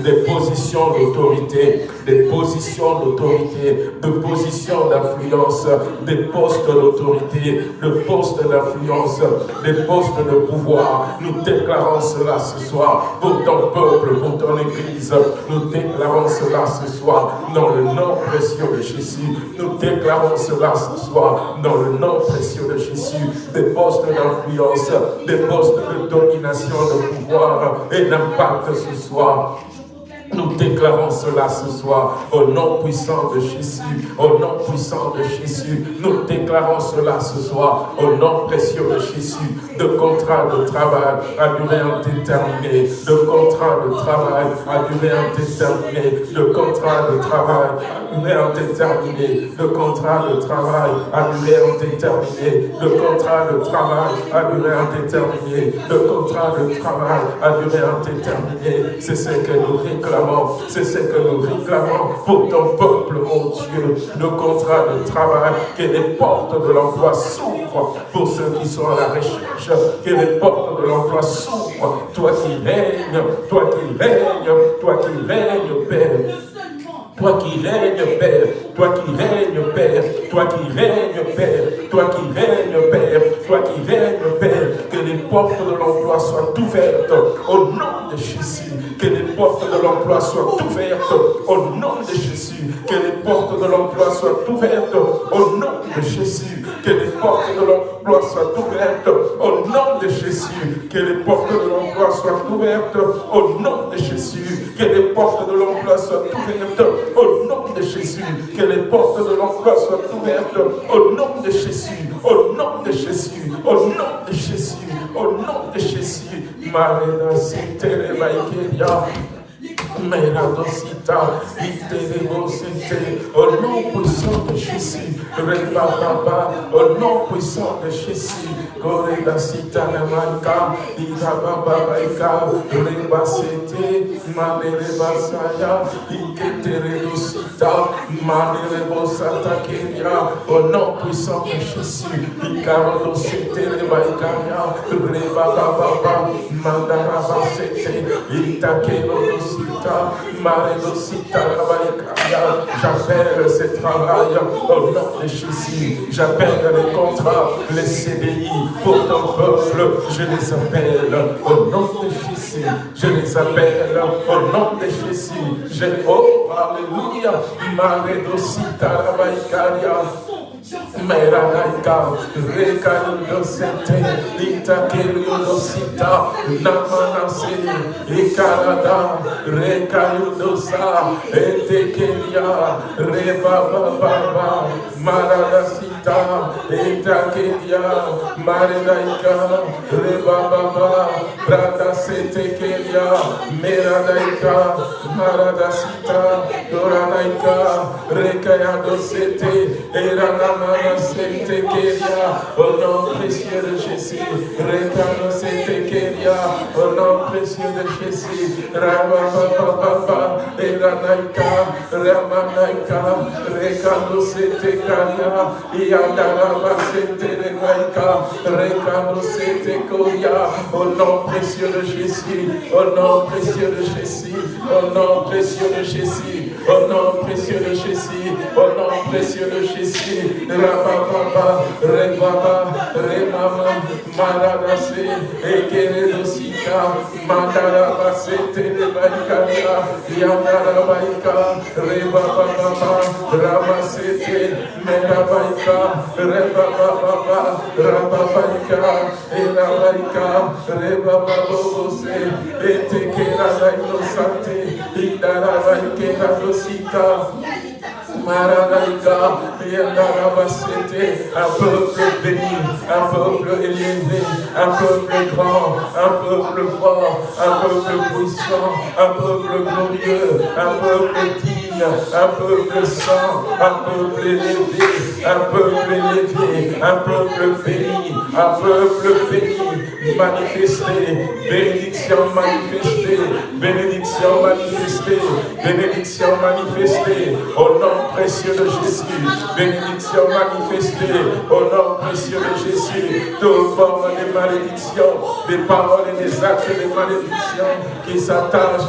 des positions d'autorité, des positions d'autorité, de positions d'influence, des postes d'autorité, de postes d'influence, des postes de pouvoir. Nous déclarons cela ce soir pour ton peuple, pour ton église. Nous déclarons cela ce soir dans le nom précieux de Jésus. Nous déclarons cela ce soir dans le nom précieux de Jésus. Des postes d'influence, des postes de domination, de pouvoir et d'impact ce soir. Nous déclarons cela ce soir au nom puissant de Jésus, au nom puissant de Jésus. Nous déclarons cela ce soir au nom précieux de Jésus. De contrat de travail à durée indéterminée, de contrat de travail à durée indéterminée, de contrat de travail à durée indéterminée, de contrat de travail à durée indéterminée, de contrat de travail à durée indéterminée, de contrat de travail à durée indéterminée. C'est ce que nous réclamons c'est ce que nous réclamons pour ton peuple, mon Dieu. Le contrat de travail, que les portes de l'emploi s'ouvrent pour ceux qui sont à la recherche, que les portes de l'emploi s'ouvrent. Toi qui règnes, toi qui règnes, toi qui règnes, Père. Toi qui règnes, Père, toi qui règnes, Père, toi qui règnes, Père, toi qui règnes, Père, toi qui règnes, Père, que les portes de l'emploi soient ouvertes au nom que les portes de l'emploi soient ouvertes au nom de Jésus, que les portes de l'emploi soient ouvertes au nom de Jésus, que les portes de l'emploi soient ouvertes au nom de Jésus, que les portes de l'emploi soient ouvertes au nom de Jésus, que les portes de l'emploi soient ouvertes au nom de Jésus, que les portes de l'emploi soient ouvertes au nom de Jésus, au nom de Jésus, au nom de Jésus, au nom de Jésus. everybody kidding y'all. Meradosita, Iteremosete, au nom puissant de Jésus, Rebababa, au nom puissant de Jésus, Goredasita Namanka, Irababaika, Rebasete, Manerebasaya, Iketeredosita, Manerebosata Kenya, au nom puissant de Jésus, Ikarodosete Rebaikaya, Rebababa, Mandarabasete, Itakerodosita, J'appelle ces travail au nom de Jésus. J'appelle les contrats, les CDI pour ton peuple. Je les appelle au nom de Jésus. Je les appelle au nom de Jésus. Je, oh, Alléluia. Maredosita Rabaikaria. Meranaika, Rekalosete, Itakeliosita, Namanase, Ikarada, Rekalosa, Etekelia, Rebababa, Maranasita, Itakelia, Maranaika, Rebababa, Pradasetekelia, Meranaika, Maradasita, Doranaika, Rekayadosete, Eranaka, au nom précieux de Jésus, Rekano Keria, au nom précieux de Jésus, Rababa, Eranaika, Ramanaika, Rekano Karia, Iandaraba Sete Renaika, Rekano Koria, au nom précieux de Jésus, au nom précieux de Jésus, au nom précieux de Jésus, au nom précieux de Jésus, au nom précieux de Jésus, Rabababa, Rebaba, Remama, Maradase, Ekeredosika, Madarabase, Telebaikata, Yandarabaika, Rebababa, Rabasete, Medabaika, Rebababa, Rababaika, Elabaika, Rebababose, Etekera Daino Sante, Idarabaiketa, un peuple béni, un peuple élevé, un peuple grand, un peuple fort, un peuple puissant, un peuple glorieux, un peuple digne, un peuple saint, un peuple élevé, un peuple élevé, un peuple béni, un peuple béni, manifesté, bénédiction manifestée, bénédiction manifestée, bénédiction manifestée, au nom précieux de Jésus. Bénédiction manifestée au nom précieux de Jésus. Toute forme de malédiction, des paroles et des actes de malédiction qui s'attachent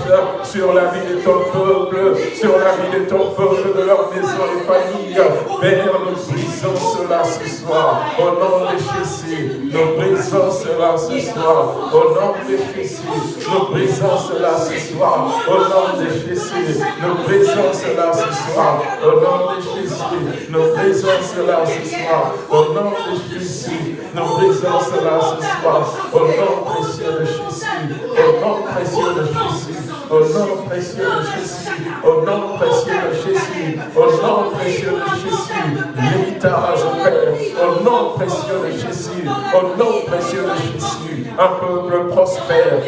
sur la vie de ton peuple, sur la de ton de leur maison et famille. Père, nous brisons cela ce soir. Au nom de Jésus, nous brisons cela ce soir. Au nom de Jésus, nous brisons cela ce soir. Au nom de Jésus, nous brisons cela ce soir au nom de Jésus, nous brisons cela ce soir. Au nom de Jésus, nous brisons cela ce soir. Au nom précieux de Jésus, au nom précieux de Jésus, au nom précieux de Jésus, au nom précieux de Jésus, au nom précieux de Jésus, l'héritage Père, au nom précieux de Jésus, au nom précieux de Jésus, un peuple prospère,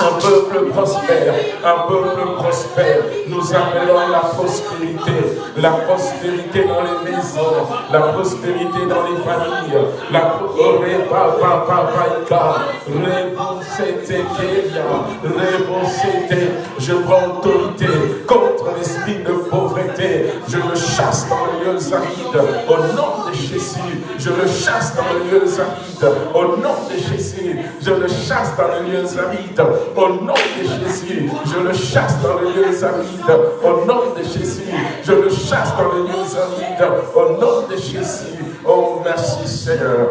un peuple prospère, un peuple prospère. Nous appelons la prospérité, la prospérité dans les maisons, la prospérité dans les familles, la je prends autorité contre l'esprit de pauvreté, je le chasse dans les lieux arides, au nom de Jésus, je le chasse dans les lieux arides, au nom de Jésus, je le chasse dans les lieux arides, au nom de Jésus, je le chasse dans les lieux arides. Au nom de Jésus, je le chasse dans les lieux arides. Au nom de Jésus. Oh, merci Seigneur.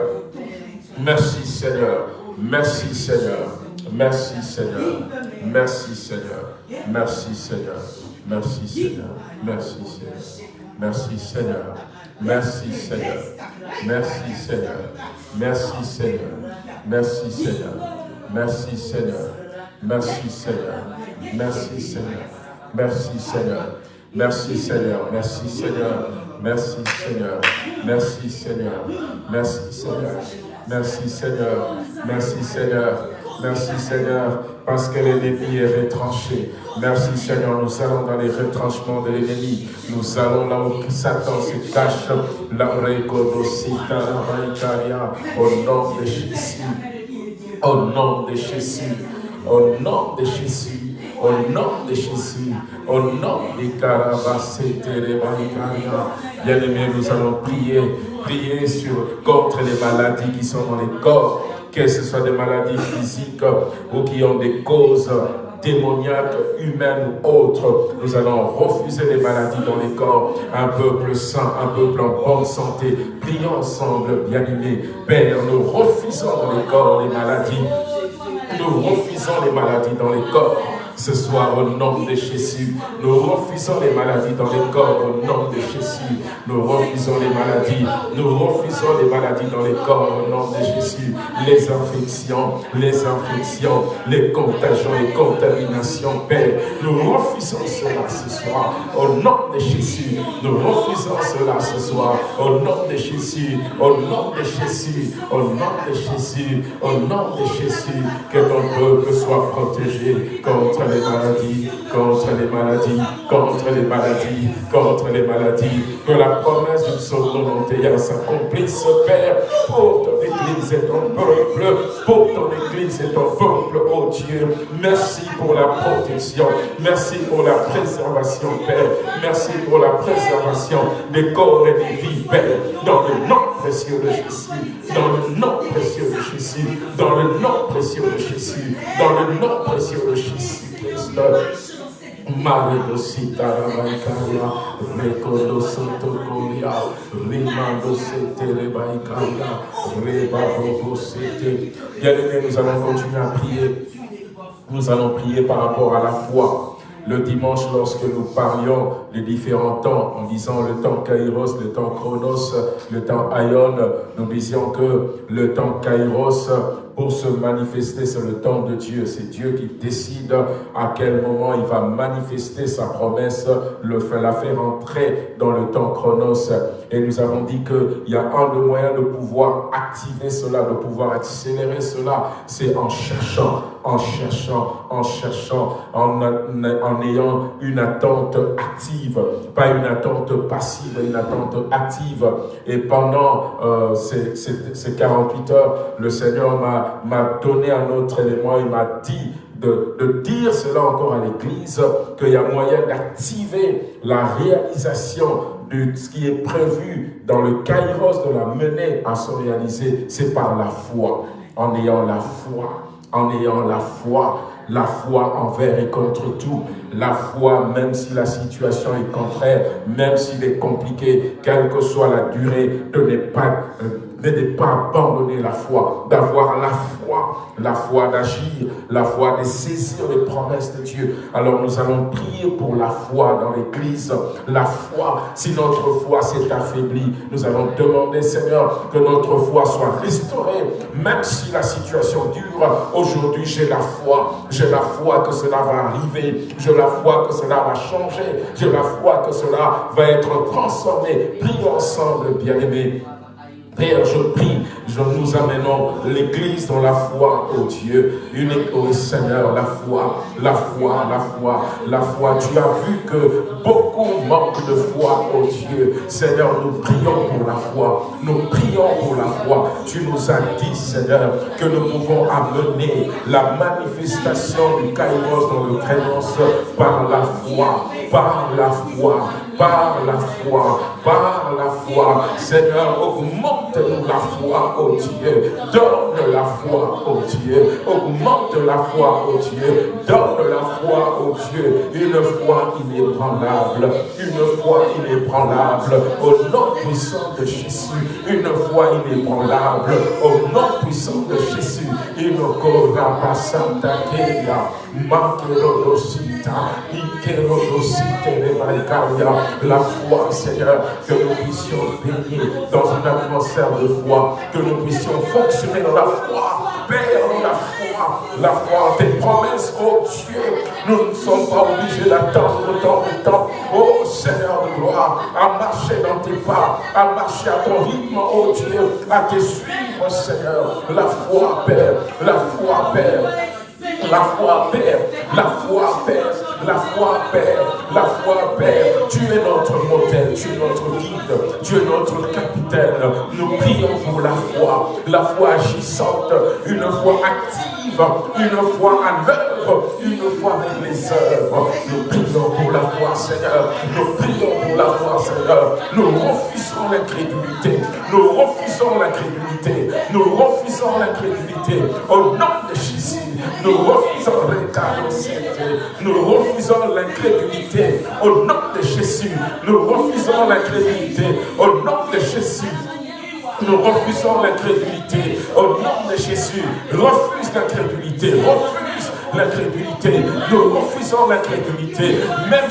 Merci Seigneur. Merci Seigneur. Merci Seigneur. Merci Seigneur. Merci Seigneur. Merci Seigneur. Merci Seigneur. Merci Seigneur. Merci Seigneur. Merci Seigneur. Merci Seigneur. Merci Seigneur. Merci Seigneur. Merci Seigneur. Merci Seigneur. Merci Seigneur. Merci Seigneur. Merci Seigneur. Merci Seigneur. Merci Seigneur. Merci Seigneur. Merci Seigneur. Merci Seigneur. Merci Seigneur, parce que l'ennemi est retranché. Merci Seigneur, nous allons dans les retranchements de l'ennemi. Nous allons là où Satan se cache. Au nom de Jésus. Au nom de Jésus. Au nom de Jésus, au nom de Jésus, au nom de Bien aimé, nous allons prier, prier sur, contre les maladies qui sont dans les corps, que ce soit des maladies physiques ou qui ont des causes démoniaque, humaine ou autre. Nous allons refuser les maladies dans les corps. Un peuple sain, un peuple en bonne santé. Prions ensemble, bien-aimés. Père, nous refusons dans les corps les maladies. Nous refusons les maladies dans les corps ce soir au nom de Jésus. Nous refusons les maladies dans les corps au nom de Jésus. Nous refusons les maladies. Nous refusons les maladies dans les corps au nom de Jésus. Les infections, les infections, les contagions et contaminations, Père. Nous refusons cela ce soir au nom de Jésus. Nous refusons cela ce soir au nom de Jésus. Au nom de Jésus. Au nom de Jésus. Au nom de Jésus. Que ton peuple soit protégé contre les maladies, contre les maladies, contre les maladies, contre les maladies. Que la promesse du psaume 91 s'accomplisse, Père, pour ton Église et ton peuple, pour ton Église et ton peuple, oh Dieu. Merci pour la protection, merci pour la préservation, Père. Merci pour la préservation des corps et des vies, Père, dans le nom précieux de Jésus, dans le nom précieux de Jésus, dans le nom précieux de Jésus, dans le nom précieux de Jésus. Rebabogo Sete. Bien-aimés, nous allons continuer à prier. Nous allons prier par rapport à la foi. Le dimanche, lorsque nous parlions des différents temps, en disant le temps Kairos, le temps Chronos, le temps Aion, nous disions que le temps Kairos se manifester, c'est le temps de Dieu. C'est Dieu qui décide à quel moment il va manifester sa promesse, le, la faire entrer dans le temps chronos. Et nous avons dit qu'il y a un des moyens de pouvoir activer cela, de pouvoir accélérer cela, c'est en cherchant, en cherchant, en cherchant, en, ayant une attente active, pas une attente passive, une attente active. Et pendant euh, ces 48 heures, le Seigneur m'a m'a donné un autre élément, il m'a dit de, de, dire cela encore à l'Église, qu'il y a moyen d'activer la réalisation de ce qui est prévu dans le kairos de la mener à se réaliser, c'est par la foi, en ayant la foi, en ayant la foi, la foi envers et contre tout, la foi même si la situation est contraire, même s'il est compliqué, quelle que soit la durée, de ne pas euh, de ne pas abandonner la foi, d'avoir la foi, la foi d'agir, la foi de saisir les promesses de Dieu. Alors nous allons prier pour la foi dans l'Église. La foi, si notre foi s'est affaiblie, nous allons demander, Seigneur, que notre foi soit restaurée, même si la situation dure. Aujourd'hui, j'ai la foi, j'ai la foi que cela va arriver, j'ai la foi que cela va changer, j'ai la foi que cela va être transformé. Prions ensemble, bien-aimés. Père, je prie, je nous amenons l'Église dans la foi, oh Dieu, unique, oh Seigneur, la foi, la foi, la foi, la foi. Tu as vu que beaucoup manquent de foi, oh Dieu. Seigneur, nous prions pour la foi, nous prions pour la foi. Tu nous as dit, Seigneur, que nous pouvons amener la manifestation du Kairos dans le créance par la foi, par la foi, par la foi, par la foi. Seigneur, augmente-nous la foi, oh Dieu. Donne la foi, oh Dieu. Augmente la foi, oh Dieu. Donne la foi, oh Dieu. Une foi inébranlable. Une foi inébranlable. Au nom puissant de Jésus. Une foi inébranlable. Au nom puissant de Jésus. Une corps Santa Keya. Makerodosita. La foi, Seigneur, que nous puissions baigner dans une atmosphère de foi, que nous puissions fonctionner dans la foi, Père, la foi, la foi tes promesses, oh Dieu. Nous ne sommes pas obligés d'attendre autant de temps, oh Seigneur de gloire, à marcher dans tes pas, à marcher à ton rythme, oh Dieu, à te suivre, Seigneur. La foi, Père, la foi, Père. La foi, Père, la foi, Père, la foi, Père, la foi, Père. Tu es notre modèle, tu es notre guide, tu es notre capitaine. Nous prions pour la foi, la foi agissante, une foi active, une foi à l'œuvre, une foi avec les œuvres. Nous prions pour la foi, Seigneur. Nous prions pour la foi, Seigneur. Nous refusons l'incrédulité. Nous refusons l'incrédulité. Nous refusons l'incrédulité. Au nom de Jésus. Nous refusons Nous refusons l'incrédulité. Au nom de Jésus, nous refusons l'incrédulité. Au nom de Jésus. Nous refusons l'incrédulité. Au nom de Jésus, refuse l'incrédulité. Refuse l'incrédulité. Nous refusons l'incrédulité, même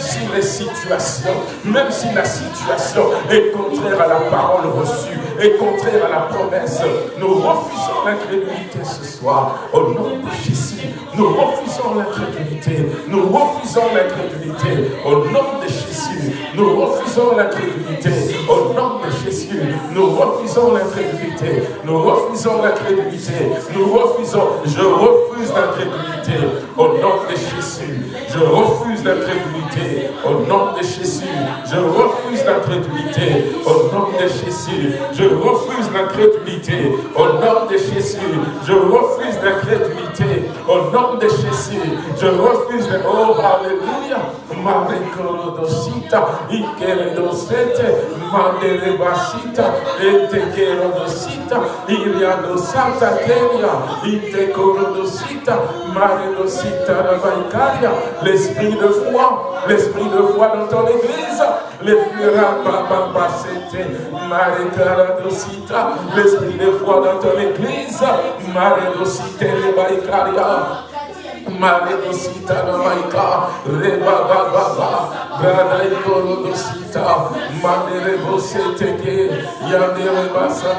même si la situation est contraire à la parole reçue, est contraire à la promesse. Nous refusons l'incrédulité ce soir. Au nom de Jésus, nous refusons l'incrédulité. Nous refusons l'incrédulité. Au nom de Jésus, nous refusons l'incrédulité. Au nom de Jésus, nous refusons l'incrédulité. Nous refusons l'incrédulité. Nous refusons. Je refuse l'incrédulité. Au nom de Jésus, je refuse l'incrédulité. Au nom de Jésus, je refuse l'incrédulité. Au nom de Jésus, refuse l'incrédulité. Au nom de Jésus, je refuse l'incrédulité. Au nom de Jésus, je refuse. Oh, Alléluia. Marekorodosita, Ikeredosete, Mandelebasita, Etekerodosita, Iriadosata Itekorodosita, l'esprit de foi, l'esprit de foi dans ton église, les Rabababasete, l'esprit de foi dans ton église, Maredosite Rebaikaria, Maredosita Ramaika, Reba Baba, Brada Ikolodosita, Mandere Boseteke, Yandere Basa,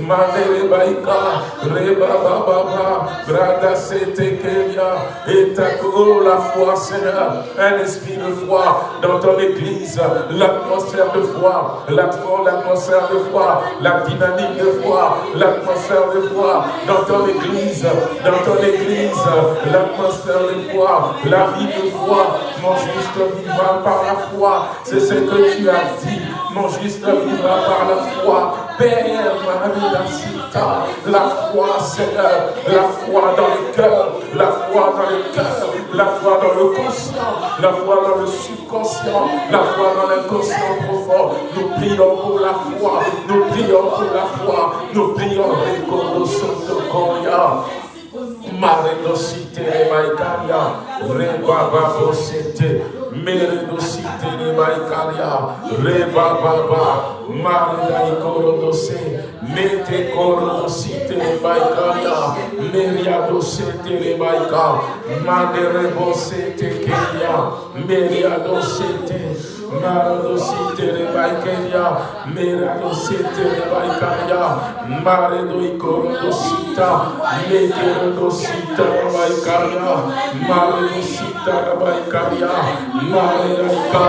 Mandere Baika, Reba Baba, Brada Setekelia, et la foi, Seigneur, un esprit de foi dans ton église, l'atmosphère de foi, l'atmosphère de foi, la dynamique de foi, l'atmosphère de foi dans ton église, dans ton église, l'atmosphère de foi, la vie de foi. Mon juste vivra par la foi. C'est ce que tu as dit. Mon juste vivra par la foi. Père, la foi, Seigneur, la foi dans le cœur, la foi dans le cœur, la foi dans le conscient, la foi dans le subconscient, la foi dans l'inconscient profond. Nous prions pour la foi, nous prions pour la foi, nous prions pour le Maredosite Rebaikaria, Rebaba Bosete, Meredosite Rebaikaria, Rebaba, Marida Korodose, Mete Korodosite Rebaikaria, Meriadosete Rebaika, Maderebosete Kenya, Meriadosete, Maradosite Rebaikeria, Meradosite Rebaikaria, Maredo Ikorodosita, Meterodosita Rebaikaria, Maredosita Rebaikaria, Maredaika,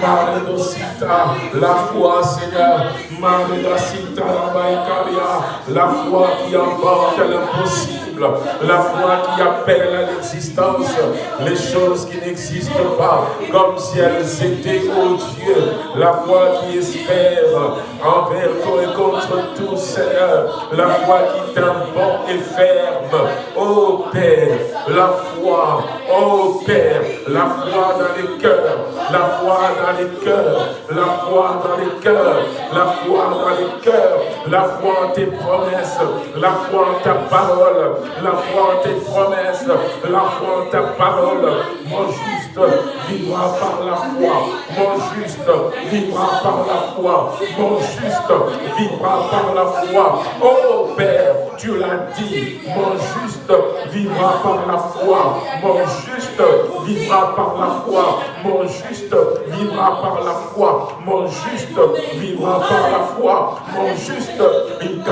Maredosita, la foi Seigneur, Maredosita Rebaikaria, la foi qui emporte l'impossible la foi qui appelle à l'existence les choses qui n'existent pas, comme si elles étaient, au Dieu, la foi qui espère envers toi et contre tout, Seigneur, la foi qui bon et ferme, ô Père, la foi, ô Père, la foi dans les cœurs, la foi dans les cœurs, la foi dans les cœurs, la foi dans les cœurs, la foi en tes promesses, la foi en ta parole, la foi en tes promesses, la foi en ta parole. Mon juste vivra par la foi. Mon juste vivra par la foi. Mon juste vivra par la foi. Oh Père, tu l'as dit. Mon juste vivra par la foi. Mon juste vivra par la foi. Mon juste vivra par la foi. Mon juste vivra par la foi. Mon juste, il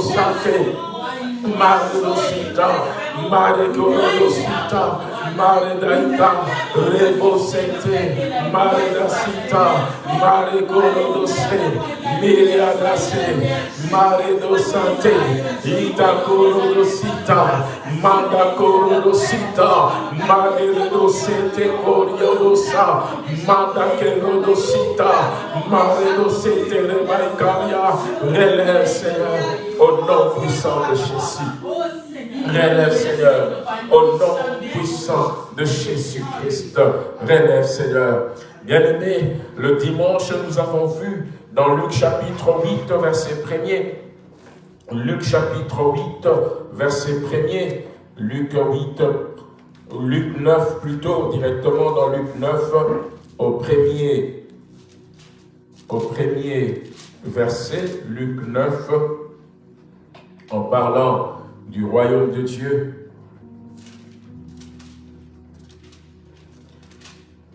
santé. Maredosita, Maredosita, Maredaita, Rebosete, Maredasita, Maregorodose, Miriadase, Maredosante, Itakorodosita, Mandakorodosita, Maredosete Coriodosa, Mandakerodosita, Maredosete Rebaikaria, relève Seigneur, au nom puissant de Jésus. Relève Seigneur, au nom puissant de Jésus-Christ. Relève Seigneur. Bien-aimés, le dimanche, nous avons vu dans Luc chapitre 8, verset 1er, Luc chapitre 8, verset 1er, Luc 8, Luc 9 plutôt, directement dans Luc 9, au premier, au premier verset, Luc 9, en parlant du royaume de Dieu.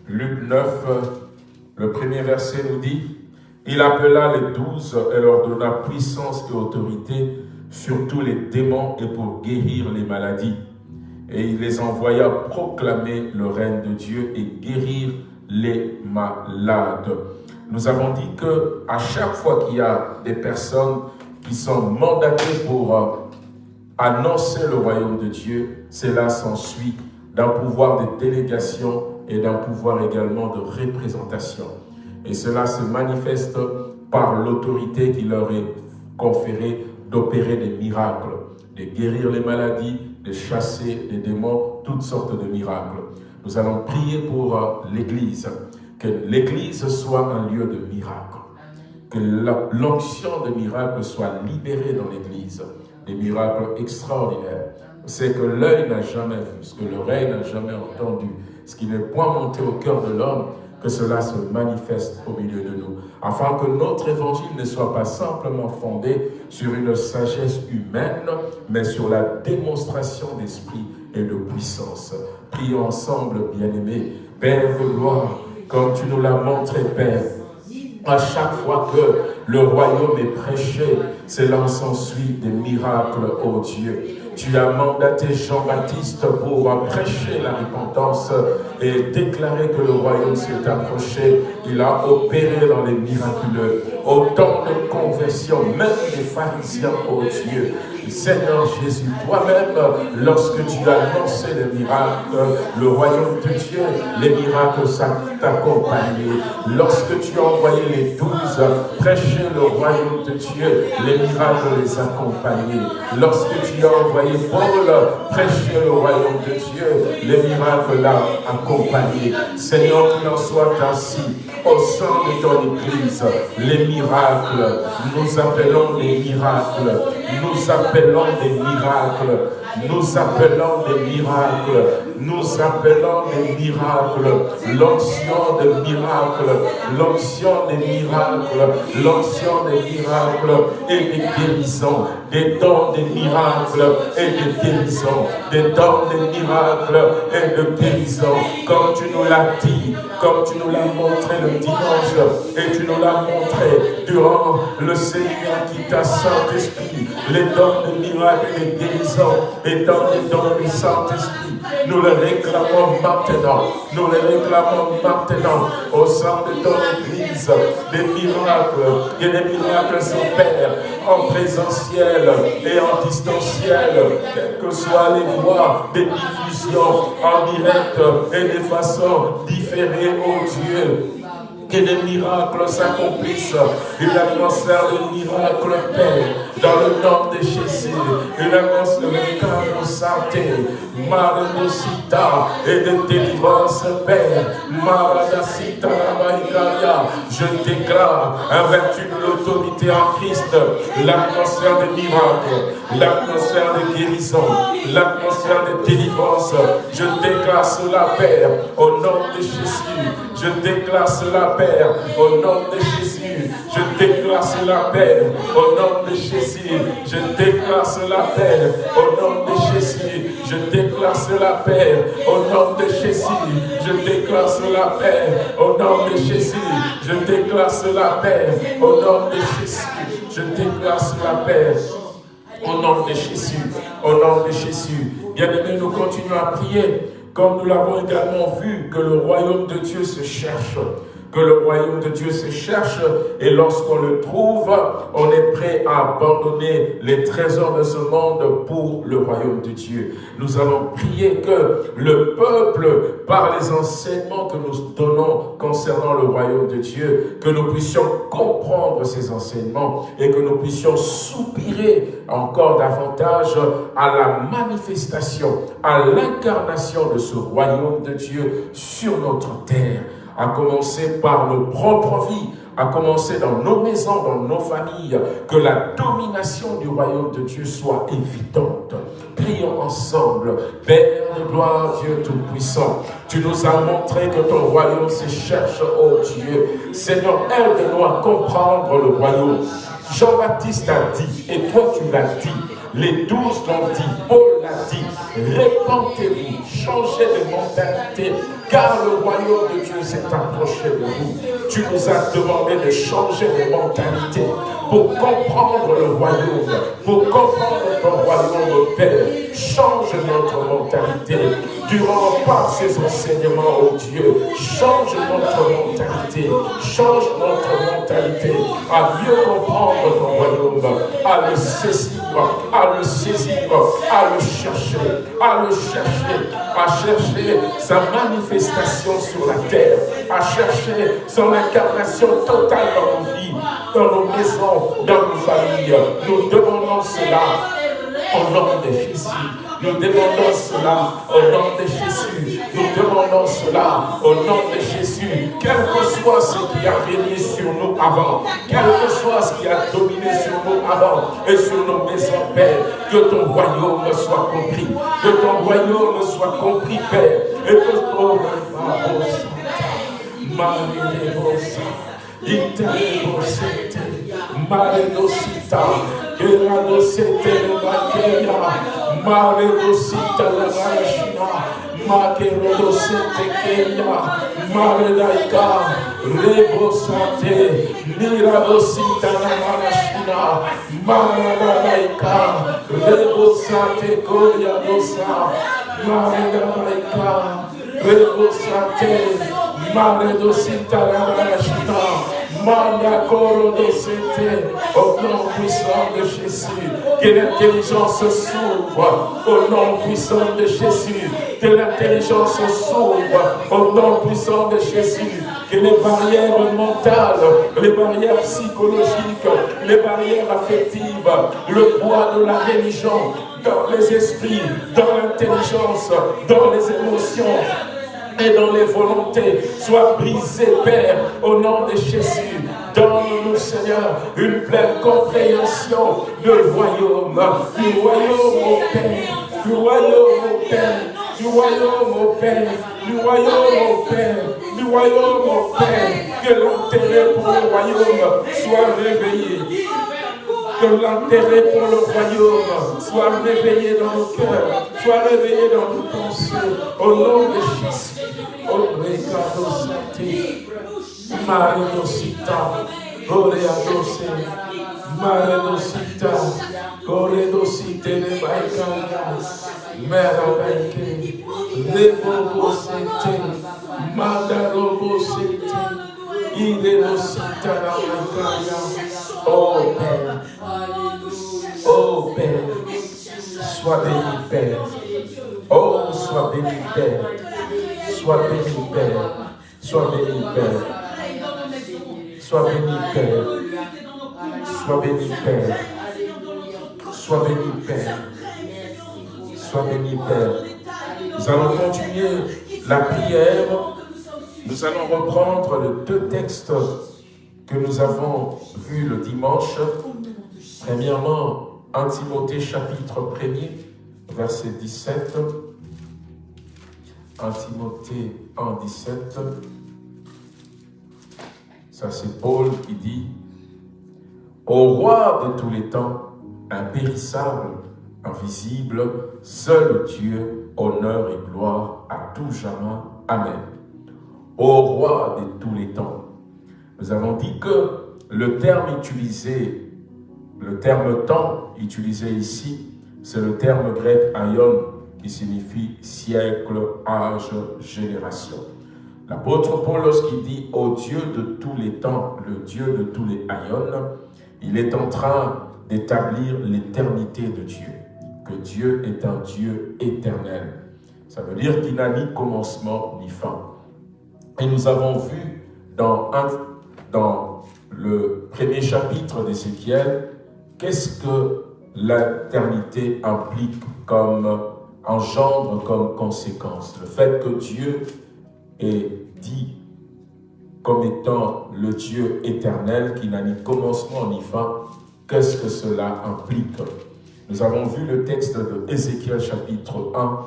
Luc 9, le premier verset nous dit, il appela les douze et leur donna puissance et autorité sur tous les démons et pour guérir les maladies. Et il les envoya proclamer le règne de Dieu et guérir les malades. Nous avons dit que chaque fois qu'il y a des personnes qui sont mandatées pour euh, annoncer le royaume de Dieu, cela s'ensuit d'un pouvoir de délégation et d'un pouvoir également de représentation. Et cela se manifeste par l'autorité qui leur est conférée d'opérer des miracles, de guérir les maladies, de chasser les démons, toutes sortes de miracles. Nous allons prier pour euh, l'Église, que l'Église soit un lieu de miracles, que l'onction de miracles soit libérée dans l'Église, des miracles extraordinaires. C'est que l'œil n'a jamais vu, ce que l'oreille n'a jamais entendu, ce qui n'est point monté au cœur de l'homme, que cela se manifeste au milieu de nous, afin que notre évangile ne soit pas simplement fondé sur une sagesse humaine, mais sur la démonstration d'esprit et de puissance. Prions ensemble, bien-aimés. Père de gloire, comme tu nous l'as montré, Père, à chaque fois que le royaume est prêché, cela s'ensuit des miracles, ô Dieu. Tu as mandaté Jean-Baptiste pour prêcher la repentance et déclarer que le royaume s'est approché. Il a opéré dans les miraculeux. Autant de conversions, même les pharisiens, ô Dieu, Seigneur Jésus, toi-même, lorsque tu as lancé les miracles, le royaume de Dieu, les miracles t'accompagnaient. Lorsque tu as envoyé les douze prêcher le royaume de Dieu, les miracles les accompagnaient. Lorsque tu as envoyé Paul prêcher le royaume de Dieu, les miracles accompagné. Seigneur, qu'il en soit ainsi au sein de ton Église, les miracles, nous appelons les miracles, nous des miracles, nous appelons des miracles, nous appelons des miracles, l'onction des miracles, l'onction des miracles, l'onction des miracles et des guérisons, des dons des miracles et des guérisons, des dons des miracles et de guérisons, comme tu nous l'as dit, comme tu nous l'as montré le dimanche, et tu nous l'as montré durant le Seigneur qui t'a Saint-Esprit, les dons des miracles et des guérisons, et dans les dons du Saint-Esprit, nous les réclamons maintenant, nous les réclamons maintenant. Au sein de ton Église, des miracles, et des miracles s'opèrent en présentiel et en distanciel, quelles que soient les voies des diffusions en direct et de façon différée, oh Dieu. Que des miracles s'accomplissent, une atmosphère de miracles, Père, dans le nom de Jésus, une atmosphère de santé, maradosita et de délivrance, Père, maradasita, je déclare, vertu de l'autorité en Christ, l'atmosphère de miracles, l'atmosphère de guérison, l'atmosphère de délivrance, je déclare cela, Père, au nom de Jésus, je déclare cela, Père, au nom de Jésus. Je déclare cela, Père, au nom de Jésus. Je déclare cela, Père, au nom de Jésus. Je déclare cela, Père, au nom de Jésus. Je déclare cela, Père, au nom de Jésus. Je déclare cela, Père, au nom de Jésus. Je déclare cela, Père, au nom de Jésus. Au nom de Jésus. Bien-aimés, nous continuons à prier comme nous l'avons également vu, que le royaume de Dieu se cherche, que le royaume de Dieu se cherche et lorsqu'on le trouve, on est prêt à abandonner les trésors de ce monde pour le royaume de Dieu. Nous allons prier que le peuple, par les enseignements que nous donnons concernant le royaume de Dieu, que nous puissions comprendre ces enseignements et que nous puissions soupirer encore davantage à la manifestation, à l'incarnation de ce royaume de Dieu sur notre terre à commencer par nos propres vies, à commencer dans nos maisons, dans nos familles, que la domination du royaume de Dieu soit évidente. Prions ensemble. Père de gloire, Dieu Tout-Puissant, tu nous as montré que ton royaume se cherche, oh Dieu. Seigneur, aide-nous à comprendre le royaume. Jean-Baptiste a dit, et toi tu l'as dit, les douze l'ont dit, Paul l'a dit, répentez-vous, changez de mentalité, car le royaume de Dieu s'est approché de vous. Tu nous as demandé de changer de mentalité pour comprendre le royaume, pour comprendre ton royaume, Père. Change notre mentalité durant par ces enseignements, oh Dieu. Change notre mentalité, change notre mentalité à mieux comprendre ton royaume, à le saisir, à le saisir, à le chercher, à le chercher, à chercher sa manifestation sur la terre, à chercher son incarnation totale dans nos vies, dans nos maisons, dans nos familles. Nous demandons cela au nom de Jésus. Nous demandons cela au nom de Jésus. Nous demandons cela au nom de Jésus. Quel que soit ce qui a régné sur nous avant, quel que soit ce qui a dominé sur nous avant et sur nos maisons, Père, que ton royaume soit compris. Que ton royaume soit compris, Père. Et que ton Mare dosita, Kera dosete le bakeya, Mare dosita le marashina, Makero dosete keya, Mare daika, Rebo sate, Mira dosita la marashina, Mare daika, Rebo sate koya dosa, Mare daika, Rebo sate, Mare la marashina, au nom puissant de Jésus, que l'intelligence s'ouvre, au nom puissant de Jésus, que l'intelligence s'ouvre, au nom puissant de Jésus, que les barrières mentales, les barrières psychologiques, les barrières affectives, le poids de la religion, dans les esprits, dans l'intelligence, dans les émotions, et dans les volontés. Soient brisées, Père, au nom de Jésus. Donne-nous, Seigneur, une pleine compréhension du royaume, du royaume, au Père, du royaume, au Père, du royaume, au Père, du royaume, au Père, du royaume, au Père, que l'intérêt pour le royaume soit réveillé que l'intérêt pour le royaume soit réveillé dans nos cœurs, soit réveillé dans nos pensées, au nom de Jésus. Oh, Ricardo Santi, Mario Sita, Goreadose, Mario Sita, Goredo Site, Nebaikaya, Mera Baike, Lebobo Sente, Madarobo Idemo Sita, Nebaikaya, Oh Père, oh Père, sois béni Père. Oh, sois béni Père. Sois béni Père. Sois béni Père. Sois béni Père. Sois béni Père. Sois béni Père. Sois béni Père. Nous allons continuer la prière. Nous allons reprendre les deux textes que nous avons vu le dimanche. Premièrement, 1 Timothée chapitre 1er, verset 17. 1 Timothée 1, 17. Ça c'est Paul qui dit « Au roi de tous les temps, impérissable, invisible, seul Dieu, honneur et gloire à tout jamais. Amen. Au roi de tous les temps, nous avons dit que le terme utilisé, le terme temps utilisé ici, c'est le terme grec aion qui signifie siècle, âge, génération. L'apôtre Paul, lorsqu'il dit au Dieu de tous les temps, le Dieu de tous les aions, il est en train d'établir l'éternité de Dieu, que Dieu est un Dieu éternel. Ça veut dire qu'il n'a ni commencement ni fin. Et nous avons vu dans dans le premier chapitre d'Ézéchiel, qu'est-ce que l'éternité implique comme engendre comme conséquence Le fait que Dieu est dit comme étant le Dieu éternel qui n'a ni commencement ni fin, qu'est-ce que cela implique? Nous avons vu le texte de Ézéchiel chapitre 1,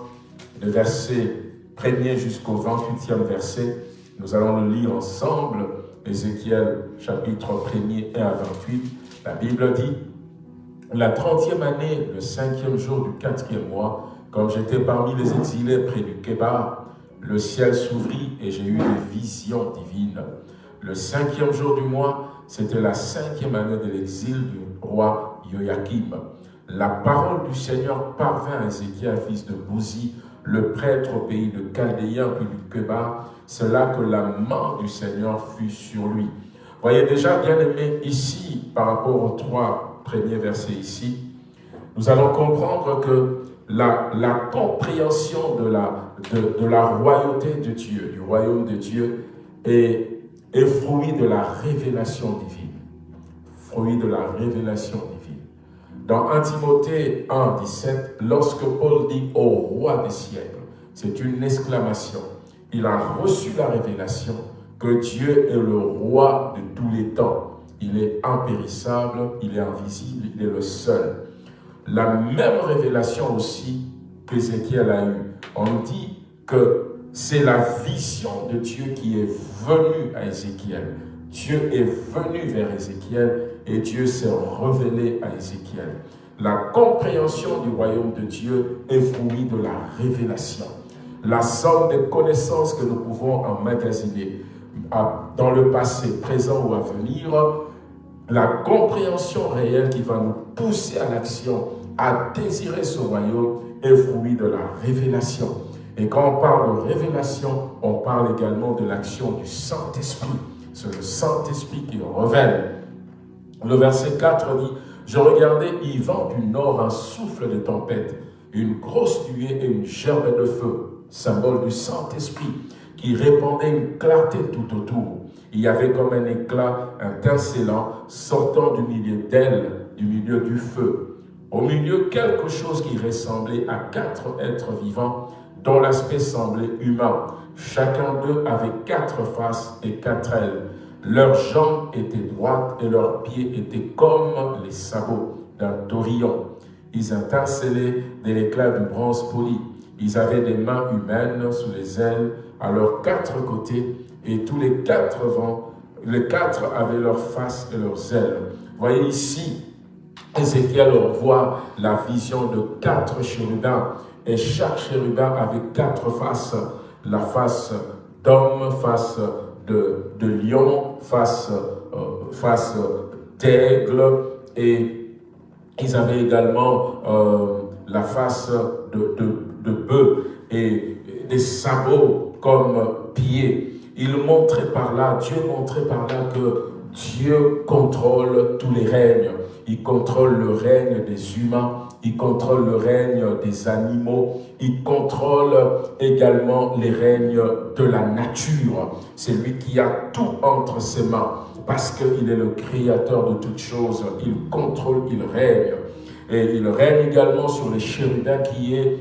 le verset 1er jusqu'au 28e verset. Nous allons le lire ensemble, Ézéchiel chapitre 1er et à 28. La Bible dit, la trentième année, le cinquième jour du quatrième mois, comme j'étais parmi les exilés près du Kébar, le ciel s'ouvrit et j'ai eu des visions divines. Le cinquième jour du mois, c'était la cinquième année de l'exil du roi Joachim. La parole du Seigneur parvint à Ézéchiel, fils de Bouzi, le prêtre au pays de Chaldéen, puis du Kébar. C'est là que la main du Seigneur fut sur lui. Voyez déjà, bien aimé, ici, par rapport aux trois premiers versets ici, nous allons comprendre que la, compréhension de la, de, la royauté de Dieu, du royaume de Dieu, est, est fruit de la révélation divine. Fruit de la révélation divine. Dans 1 Timothée 1, 17, lorsque Paul dit au roi des siècles, c'est une exclamation. Il a reçu la révélation que Dieu est le roi de tous les temps. Il est impérissable, il est invisible, il est le seul. La même révélation aussi qu'Ézéchiel a eue. On dit que c'est la vision de Dieu qui est venue à Ézéchiel. Dieu est venu vers Ézéchiel et Dieu s'est révélé à Ézéchiel. La compréhension du royaume de Dieu est fruit de la révélation. La somme de connaissances que nous pouvons emmagasiner dans le passé, présent ou à venir, la compréhension réelle qui va nous pousser à l'action, à désirer ce royaume, est fruit de la révélation. Et quand on parle de révélation, on parle également de l'action du Saint-Esprit. C'est le Saint-Esprit qui révèle. Le verset 4 dit, « Je regardais, il vent du nord un souffle de tempête, une grosse nuée et une gerbe de feu, symbole du Saint-Esprit, qui répandait une clarté tout autour. Il y avait comme un éclat étincelant sortant du milieu d'elle, du milieu du feu. Au milieu, quelque chose qui ressemblait à quatre êtres vivants dont l'aspect semblait humain. Chacun d'eux avait quatre faces et quatre ailes. Leurs jambes étaient droites et leurs pieds étaient comme les sabots d'un taurillon. Ils étincelaient de l'éclat du bronze poli. Ils avaient des mains humaines sous les ailes à leurs quatre côtés et tous les quatre vents, les quatre avaient leurs faces et leurs ailes. Voyez ici, Ézéchiel voit la vision de quatre chérubins et chaque chérubin avait quatre faces. La face d'homme, face de, lion, face, euh, face d'aigle et ils avaient également euh, la face de, de bœuf et des sabots comme pieds. Il montrait par là, Dieu montrait par là que Dieu contrôle tous les règnes. Il contrôle le règne des humains, il contrôle le règne des animaux, il contrôle également les règnes de la nature. C'est lui qui a tout entre ses mains parce qu'il est le créateur de toutes choses. Il contrôle, il règne. Et il règne également sur les chérubins qui est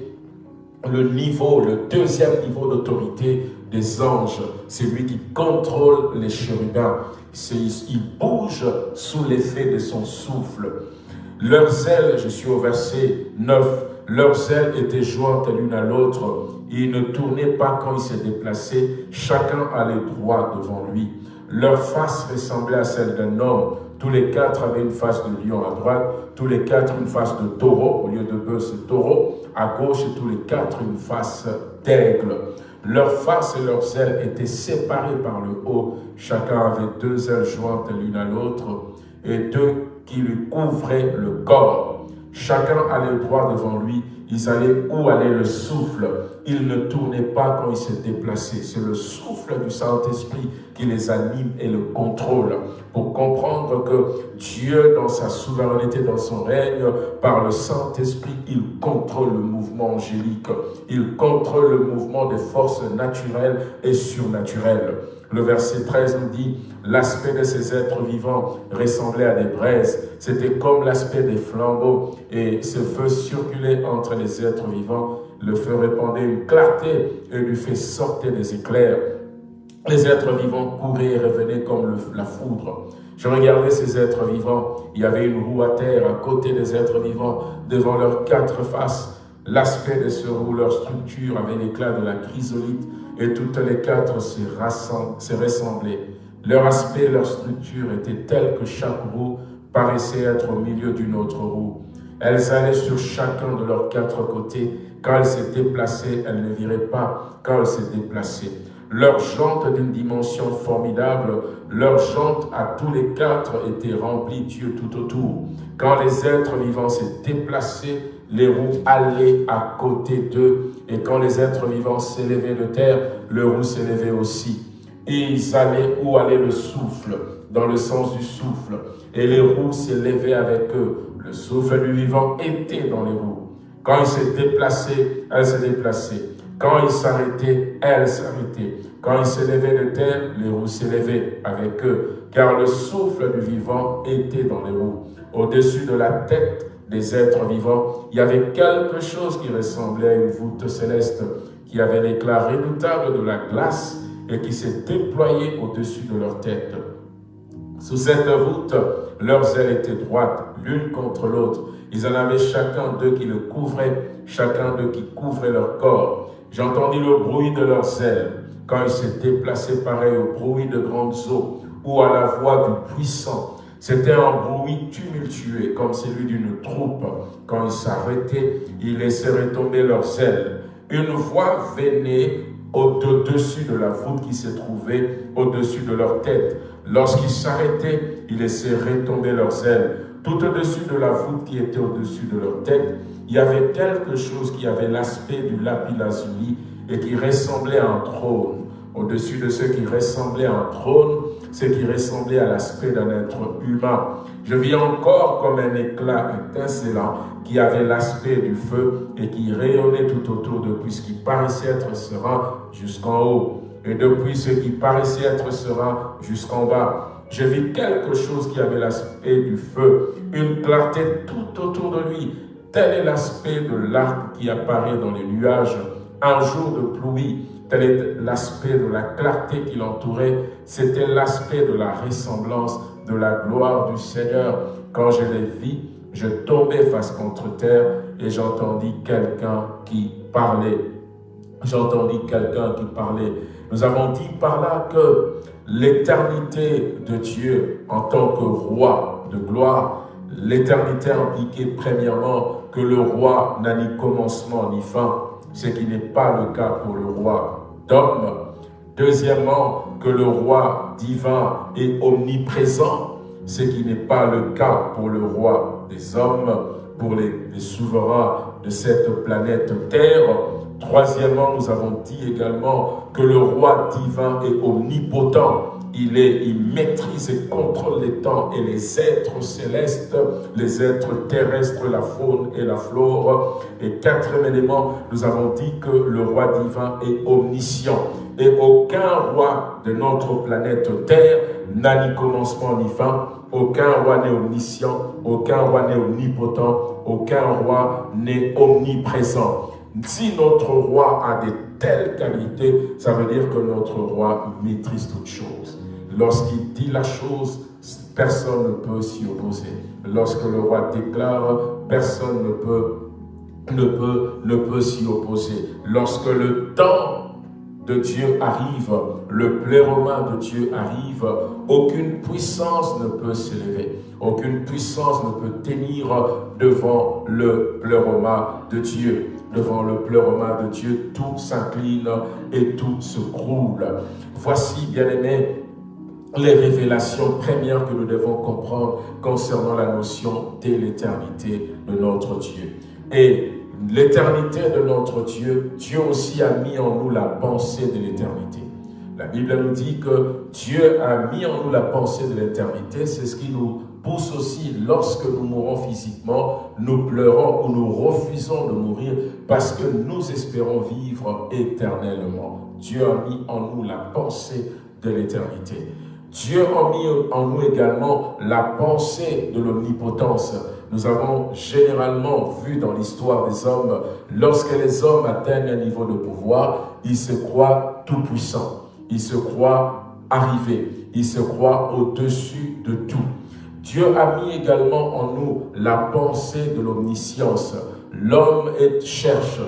le niveau, le deuxième niveau d'autorité des anges. C'est lui qui contrôle les chérubins. Il bouge sous l'effet de son souffle. Leurs ailes, je suis au verset 9, leurs ailes étaient jointes l'une à l'autre. Ils ne tournaient pas quand ils se déplaçaient. Chacun allait droit devant lui. Leur face ressemblait à celle d'un homme. Tous les quatre avaient une face de lion à droite, tous les quatre une face de taureau, au lieu de bœuf c'est taureau, à gauche tous les quatre une face d'aigle. Leurs faces et leurs ailes étaient séparées par le haut, chacun avait deux ailes jointes l'une à l'autre et deux qui lui couvraient le corps. Chacun allait droit devant lui, ils allaient où allait le souffle. Ils ne tournaient pas quand ils se déplaçaient. C'est le souffle du Saint-Esprit qui les anime et le contrôle. Pour comprendre que Dieu, dans sa souveraineté, dans son règne, par le Saint-Esprit, il contrôle le mouvement angélique. Il contrôle le mouvement des forces naturelles et surnaturelles. Le verset 13 nous dit, l'aspect de ces êtres vivants ressemblait à des braises. C'était comme l'aspect des flambeaux. Et ce feu circulait entre les êtres vivants. Le feu répandait une clarté et du fait sortait des éclairs. Les êtres vivants couraient et revenaient comme la foudre. Je regardais ces êtres vivants. Il y avait une roue à terre à côté des êtres vivants, devant leurs quatre faces. L'aspect de ce roue, leur structure avait l'éclat de la chrysolite et toutes les quatre se ressemblaient. Leur aspect, leur structure étaient tels que chaque roue paraissait être au milieu d'une autre roue. Elles allaient sur chacun de leurs quatre côtés. Quand elles s'étaient placées, elles ne viraient pas quand elles s'étaient déplacées. Leurs jantes d'une dimension formidable, leurs jantes à tous les quatre étaient remplies Dieu tout autour. Quand les êtres vivants s'étaient déplacés, les roues allaient à côté d'eux. Et quand les êtres vivants s'élevaient de terre, le roue s'élevait aussi. Et ils allaient où allait le souffle, dans le sens du souffle. Et les roues s'élevaient avec eux. Le souffle du vivant était dans les roues. Quand ils se déplaçaient, elles se déplaçaient. Quand ils s'arrêtaient, elles s'arrêtaient. Quand ils s'élevaient de terre, les roues s'élevaient avec eux, car le souffle du vivant était dans les roues. Au-dessus de la tête des êtres vivants, il y avait quelque chose qui ressemblait à une voûte céleste, qui avait l'éclat redoutable de la glace et qui s'est déployé au-dessus de leur tête. Sous cette voûte, leurs ailes étaient droites, l'une contre l'autre. Ils en avaient chacun d'eux qui le couvrait, chacun d'eux qui couvrait leur corps. J'entendis le bruit de leurs ailes quand ils se déplaçaient pareil au bruit de grandes eaux ou à la voix du puissant. C'était un bruit comme celui d'une troupe. Quand ils s'arrêtaient, ils laissaient retomber leurs ailes. Une voix venait au-dessus de la voûte qui se trouvait au-dessus de leur tête. Lorsqu'ils s'arrêtaient, ils laissaient retomber leurs ailes. Tout au-dessus de la voûte qui était au-dessus de leur tête, il y avait quelque chose qui avait l'aspect du lapis lazuli et qui ressemblait à un trône. Au-dessus de ce qui ressemblait à un trône, ce qui ressemblait à l'aspect d'un être humain. Je vis encore comme un éclat étincelant qui avait l'aspect du feu et qui rayonnait tout autour depuis ce qui paraissait être serein jusqu'en haut et depuis ce qui paraissait être serein jusqu'en bas. Je vis quelque chose qui avait l'aspect du feu, une clarté tout autour de lui. Tel est l'aspect de l'arc qui apparaît dans les nuages un jour de pluie. Tel est l'aspect de la clarté qui l'entourait. C'était l'aspect de la ressemblance de la gloire du Seigneur. Quand je les vis, je tombais face contre terre et j'entendis quelqu'un qui parlait. J'entendis quelqu'un qui parlait. Nous avons dit par là que l'éternité de Dieu en tant que roi de gloire, l'éternité impliquait premièrement que le roi n'a ni commencement ni fin, ce qui n'est pas le cas pour le roi d'homme. Deuxièmement, que le roi divin est omniprésent, ce qui n'est pas le cas pour le roi des hommes, pour les, les souverains de cette planète Terre. Troisièmement, nous avons dit également que le roi divin est omnipotent. Il, est, maîtrise et contrôle les temps et les êtres célestes, les êtres terrestres, la faune et la flore. Et quatrième élément, nous avons dit que le roi divin est omniscient. Et aucun roi de notre planète Terre n'a ni commencement ni fin. Aucun roi n'est omniscient, aucun roi n'est omnipotent, aucun roi n'est omniprésent. Si notre roi a de telles qualités, ça veut dire que notre roi maîtrise toutes choses. Lorsqu'il dit la chose, personne ne peut s'y opposer. Lorsque le roi déclare, personne ne peut, ne peut, ne peut s'y opposer. Lorsque le temps de Dieu arrive, le pléroman de Dieu arrive, aucune puissance ne peut s'élever, aucune puissance ne peut tenir devant le pléroman de Dieu. Devant le pléroman de Dieu, tout s'incline et tout se croule. Voici, bien-aimés, les révélations premières que nous devons comprendre concernant la notion de l'éternité de notre Dieu. Et l'éternité de notre Dieu, Dieu aussi a mis en nous la pensée de l'éternité. La Bible nous dit que Dieu a mis en nous la pensée de l'éternité. C'est ce qui nous pousse aussi, lorsque nous mourons physiquement, nous pleurons ou nous refusons de mourir parce que nous espérons vivre éternellement. Dieu a mis en nous la pensée de l'éternité. Dieu a mis en nous également la pensée de l'omnipotence. Nous avons généralement vu dans l'histoire des hommes, lorsque les hommes atteignent un niveau de pouvoir, ils se croient tout-puissants, ils se croient arrivés, il se croit au-dessus de tout. Dieu a mis également en nous la pensée de l'omniscience. L'homme cherche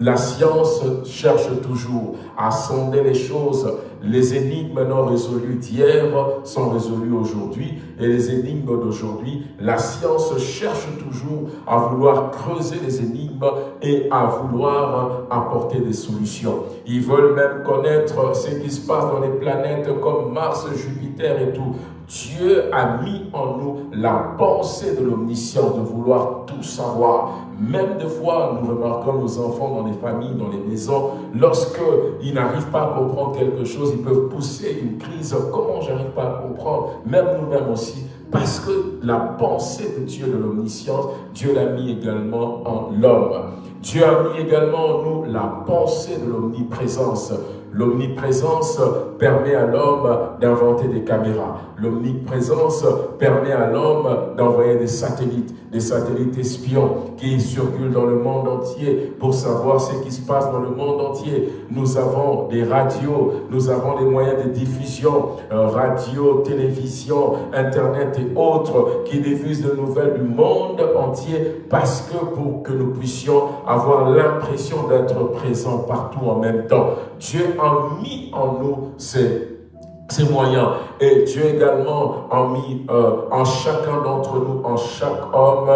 la science cherche toujours à sonder les choses. Les énigmes non résolues d'hier sont résolues aujourd'hui et les énigmes d'aujourd'hui, la science cherche toujours à vouloir creuser les énigmes et à vouloir apporter des solutions. Ils veulent même connaître ce qui se passe dans les planètes comme Mars, Jupiter et tout. Dieu a mis en nous la pensée de l'omniscience, de vouloir tout savoir. Même des fois, nous remarquons nos enfants dans les familles, dans les maisons, lorsqu'ils n'arrivent pas à comprendre quelque chose, ils peuvent pousser une crise. Comment j'arrive pas à comprendre? Même nous-mêmes aussi. Parce que la pensée de Dieu de l'omniscience, Dieu l'a mis également en l'homme. Dieu a mis également en nous la pensée de l'omniprésence. L'omniprésence permet à l'homme d'inventer des caméras. L'omniprésence permet à l'homme d'envoyer des satellites, des satellites espions qui circulent dans le monde entier pour savoir ce qui se passe dans le monde entier. Nous avons des radios, nous avons des moyens de diffusion, euh, radio, télévision, internet et autres qui diffusent de nouvelles du monde entier parce que pour que nous puissions avoir l'impression d'être présents partout en même temps. Dieu a mis en nous ces, moyens. Et Dieu également a mis euh, en chacun d'entre nous, en chaque homme,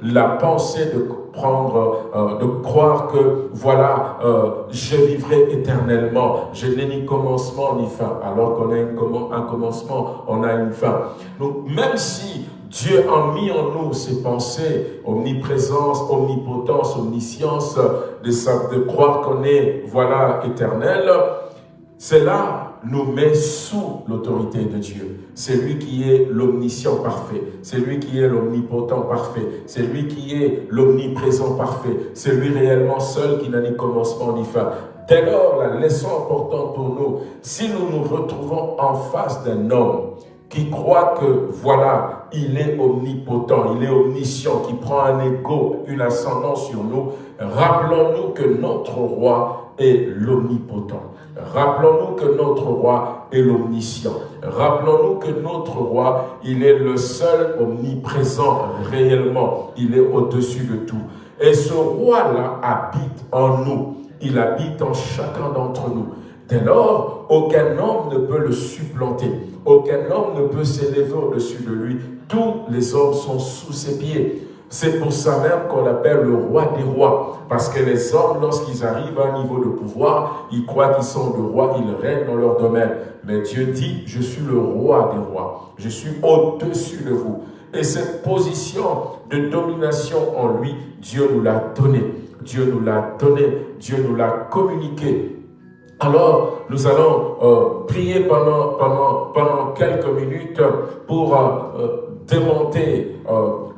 la pensée de prendre, euh, de croire que, voilà, euh, je vivrai éternellement. Je n'ai ni commencement ni fin. Alors qu'on a un commencement, on a une fin. Donc, même si Dieu a mis en nous ces pensées, omniprésence, omnipotence, omniscience, de, de croire qu'on est, voilà, éternel. Cela nous met sous l'autorité de Dieu. C'est lui qui est l'omniscient parfait. C'est lui qui est l'omnipotent parfait. C'est lui qui est l'omniprésent parfait. C'est lui réellement seul qui n'a ni commencement ni fin. Dès lors, la leçon importante pour nous, si nous nous retrouvons en face d'un homme qui croit que, voilà, il est omnipotent, il est omniscient, qui prend un égo, une ascendance sur nous, rappelons-nous que notre roi est l'omnipotent. Rappelons-nous que notre roi est l'omniscient. Rappelons-nous que notre roi, il est le seul omniprésent réellement. Il est au-dessus de tout. Et ce roi-là habite en nous. Il habite en chacun d'entre nous. Dès lors, aucun homme ne peut le supplanter. Aucun homme ne peut s'élever au-dessus de lui. Tous les hommes sont sous ses pieds. C'est pour ça même qu'on l'appelle le roi des rois. Parce que les hommes, lorsqu'ils arrivent à un niveau de pouvoir, ils croient qu'ils sont le roi, ils règnent dans leur domaine. Mais Dieu dit, je suis le roi des rois. Je suis au-dessus de vous. Et cette position de domination en lui, Dieu nous l'a donné. Dieu nous l'a donné. Dieu nous l'a communiqué. Alors, nous allons euh, prier pendant, pendant, pendant quelques minutes pour euh, euh, démonter,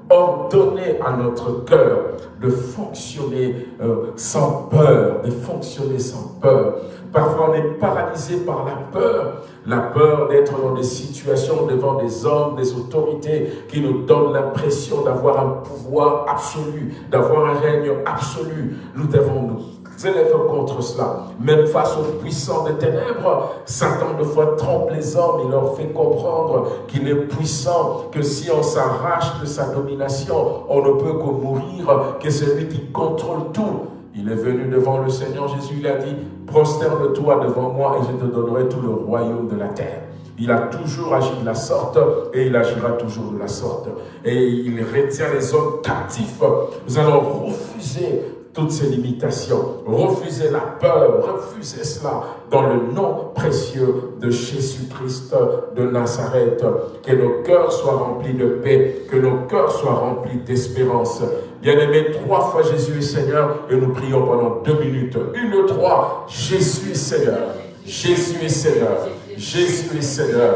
ordonner à notre cœur de fonctionner sans peur, de fonctionner sans peur. Parfois, on est paralysé par la peur, la peur d'être dans des situations devant des hommes, des autorités qui nous donnent l'impression d'avoir un pouvoir absolu, d'avoir un règne absolu. Nous devons nous élève contre cela. Même face aux puissants des ténèbres, Satan de fois trompe les hommes, il leur fait comprendre qu'il est puissant, que si on s'arrache de sa domination, on ne peut que mourir, que c'est lui qui contrôle tout. Il est venu devant le Seigneur Jésus, il a dit, prosterne-toi devant moi et je te donnerai tout le royaume de la terre. Il a toujours agi de la sorte et il agira toujours de la sorte. Et il retient les hommes captifs. Nous allons refuser toutes ces limitations. Refusez la peur, refusez cela dans le nom précieux de Jésus-Christ de Nazareth. Que nos cœurs soient remplis de paix, que nos cœurs soient remplis d'espérance. Bien-aimé, trois fois Jésus est Seigneur et nous prions pendant deux minutes. Une, trois, Jésus est Seigneur. Jésus est Seigneur. Jésus est Seigneur.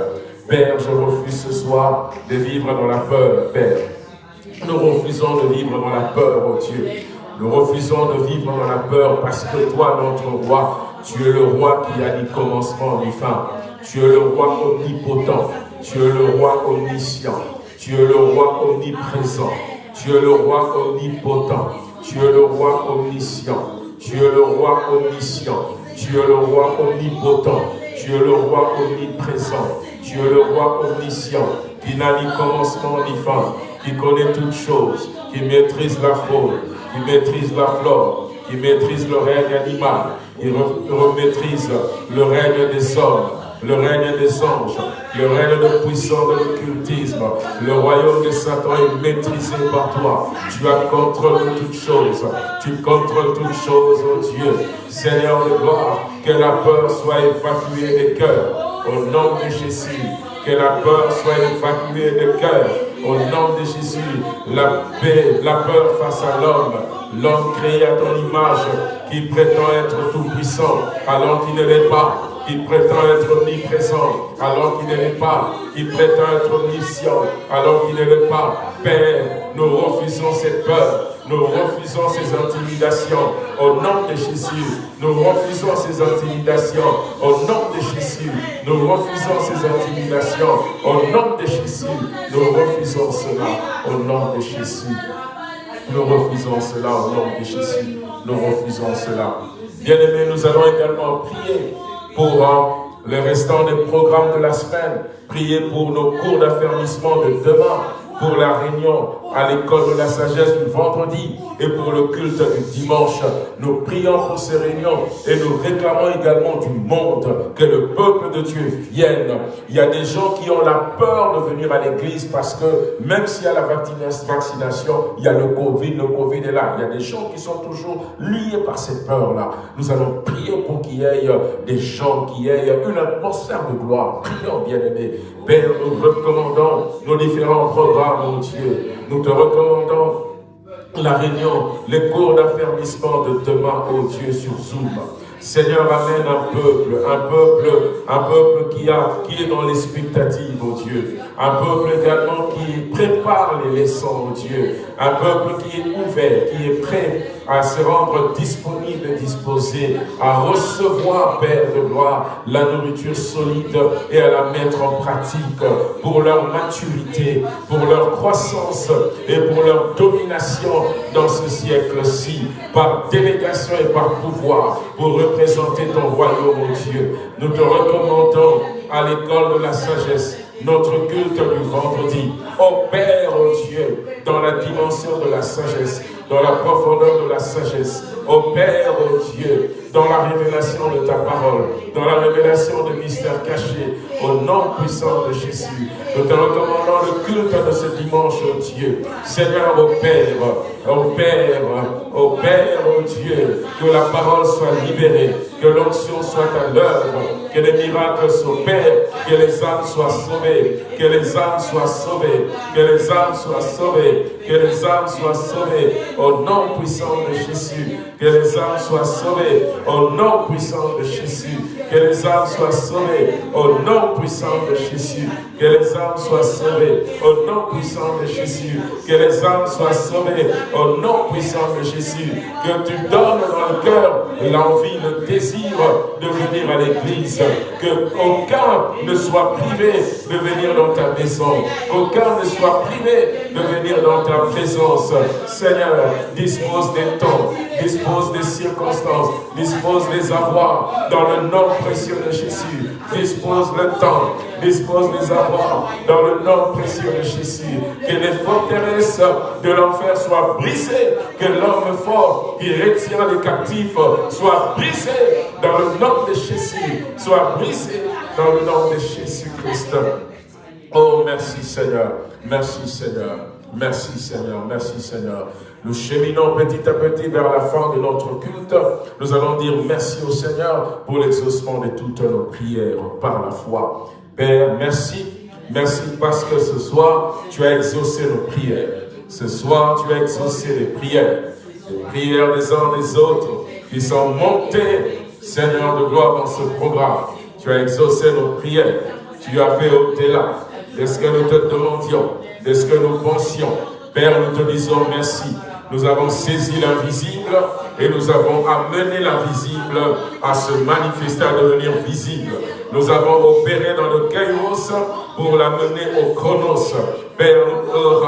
Père, je refuse ce soir de vivre dans la peur, Père. Nous refusons de vivre dans la peur, oh Dieu. Nous refusons de vivre dans la peur parce que toi, notre roi, tu es le roi qui a ni commencement ni fin. Tu es le roi omnipotent. Tu es le roi omniscient. Tu es le roi omniprésent. Tu es le roi omnipotent. Tu es le roi omniscient. Tu es le roi omniscient. Tu es le roi omnipotent. Tu es le roi omniprésent. Tu es le roi omniscient, qui n'a ni commencement ni fin, qui connaît toutes choses, qui maîtrise la faune, qui maîtrise la flore, qui maîtrise le règne animal, qui maîtrise le règne des hommes, le règne des anges, le règne de puissance de l'occultisme, le royaume de Satan est maîtrisé par toi. Tu as contrôle de toutes choses. Tu contrôles toutes choses, oh Dieu. Seigneur de gloire, que la peur soit évacuée des cœurs. Au nom de Jésus, que la peur soit évacuée des cœurs. Au nom de Jésus, la paix, la peur face à l'homme, l'homme créé à ton image, qui prétend être tout puissant alors qu'il ne l'est pas qui prétend être omniprésent alors qu'il ne l'est pas, qui prétend être omniscient alors qu'il ne l'est pas. Père, nous refusons cette peur, nous refusons ces intimidations au nom de Jésus. Nous refusons ces intimidations au nom de Jésus. Nous refusons ces intimidations au nom de Jésus. Nous refusons cela au nom de Jésus. Nous refusons cela au nom de Jésus. Nous refusons cela. Bien-aimés, nous allons également prier pour le restant des programmes de la semaine. Priez pour nos cours d'affermissement de demain pour la réunion à l'école de la sagesse du vendredi et pour le culte du dimanche. Nous prions pour ces réunions et nous réclamons également du monde que le peuple de Dieu vienne. Il y a des gens qui ont la peur de venir à l'église parce que même s'il y a la vaccination, il y a le Covid, le Covid est là. Il y a des gens qui sont toujours liés par cette peur-là. Nous allons prier pour qu'il y ait des gens qui aient une atmosphère de gloire. Prions, bien-aimés. Père, nous recommandons nos différents programmes, mon Dieu. Nous te recommandons la réunion, les cours d'affermissement de demain, oh Dieu, sur Zoom. Seigneur, amène un peuple, un peuple, un peuple qui, a, qui est dans l'expectative, oh Dieu. Un peuple également qui prépare les leçons, oh Dieu. Un peuple qui est ouvert, qui est prêt à se rendre disponible, disposé à recevoir, Père de gloire, la nourriture solide et à la mettre en pratique pour leur maturité, pour leur croissance et pour leur domination dans ce siècle-ci, par délégation et par pouvoir, pour représenter ton royaume, mon Dieu. Nous te recommandons à l'école de la sagesse notre culte du vendredi. Ô Père, oh Dieu, dans la dimension de la sagesse, dans la profondeur de la sagesse. Ô Père, ô Dieu, dans la révélation de ta parole, dans la révélation de mystères cachés, au nom puissant de Jésus. Nous te recommandons le culte de ce dimanche, ô Dieu. Seigneur, ô Père, ô Père, ô Père, ô Dieu, que la parole soit libérée, que l'onction soit à l'œuvre, que les miracles s'opèrent, que les âmes soient sauvées, que les âmes soient sauvées, que les âmes soient sauvées, que les âmes soient sauvées, au nom puissant de Jésus, que les âmes soient sauvées, au nom puissant de Jésus, que les âmes soient sauvées, au nom puissant de Jésus, que les âmes soient sauvées, au nom puissant de Jésus, que les âmes soient sauvées, au nom puissant de Jésus, que tu donnes dans le cœur l'envie, le désir de venir à l'église, que aucun ne soit privé de venir dans ta maison, qu'aucun ne soit privé de venir dans ta présence. Seigneur, dispose des temps, dispose des circonstances, dispose des avoirs dans le nom précieux de Jésus. Dispose le temps, dispose des avoirs dans le nom précieux de Jésus. Que les forteresses de l'enfer soient brisées, que l'homme fort qui retient les captifs soit brisé dans le nom de Jésus, soit brisé dans le nom de Jésus-Christ. Oh, merci Seigneur, merci Seigneur. Merci Seigneur, merci Seigneur. Nous cheminons petit à petit vers la fin de notre culte. Nous allons dire merci au Seigneur pour l'exaucement de toutes nos prières par la foi. Père, merci. Merci parce que ce soir, tu as exaucé nos prières. Ce soir, tu as exaucé les prières. Les prières des uns des autres qui sont montées, Seigneur de gloire, dans ce programme. Tu as exaucé nos prières. Tu as fait au-delà de ce que nous te demandions de ce que nous pensions. Père, nous te disons merci. Nous avons saisi l'invisible et nous avons amené l'invisible à se manifester, à devenir visible. Nous avons opéré dans le chaos pour l'amener au chronos. Père, oh.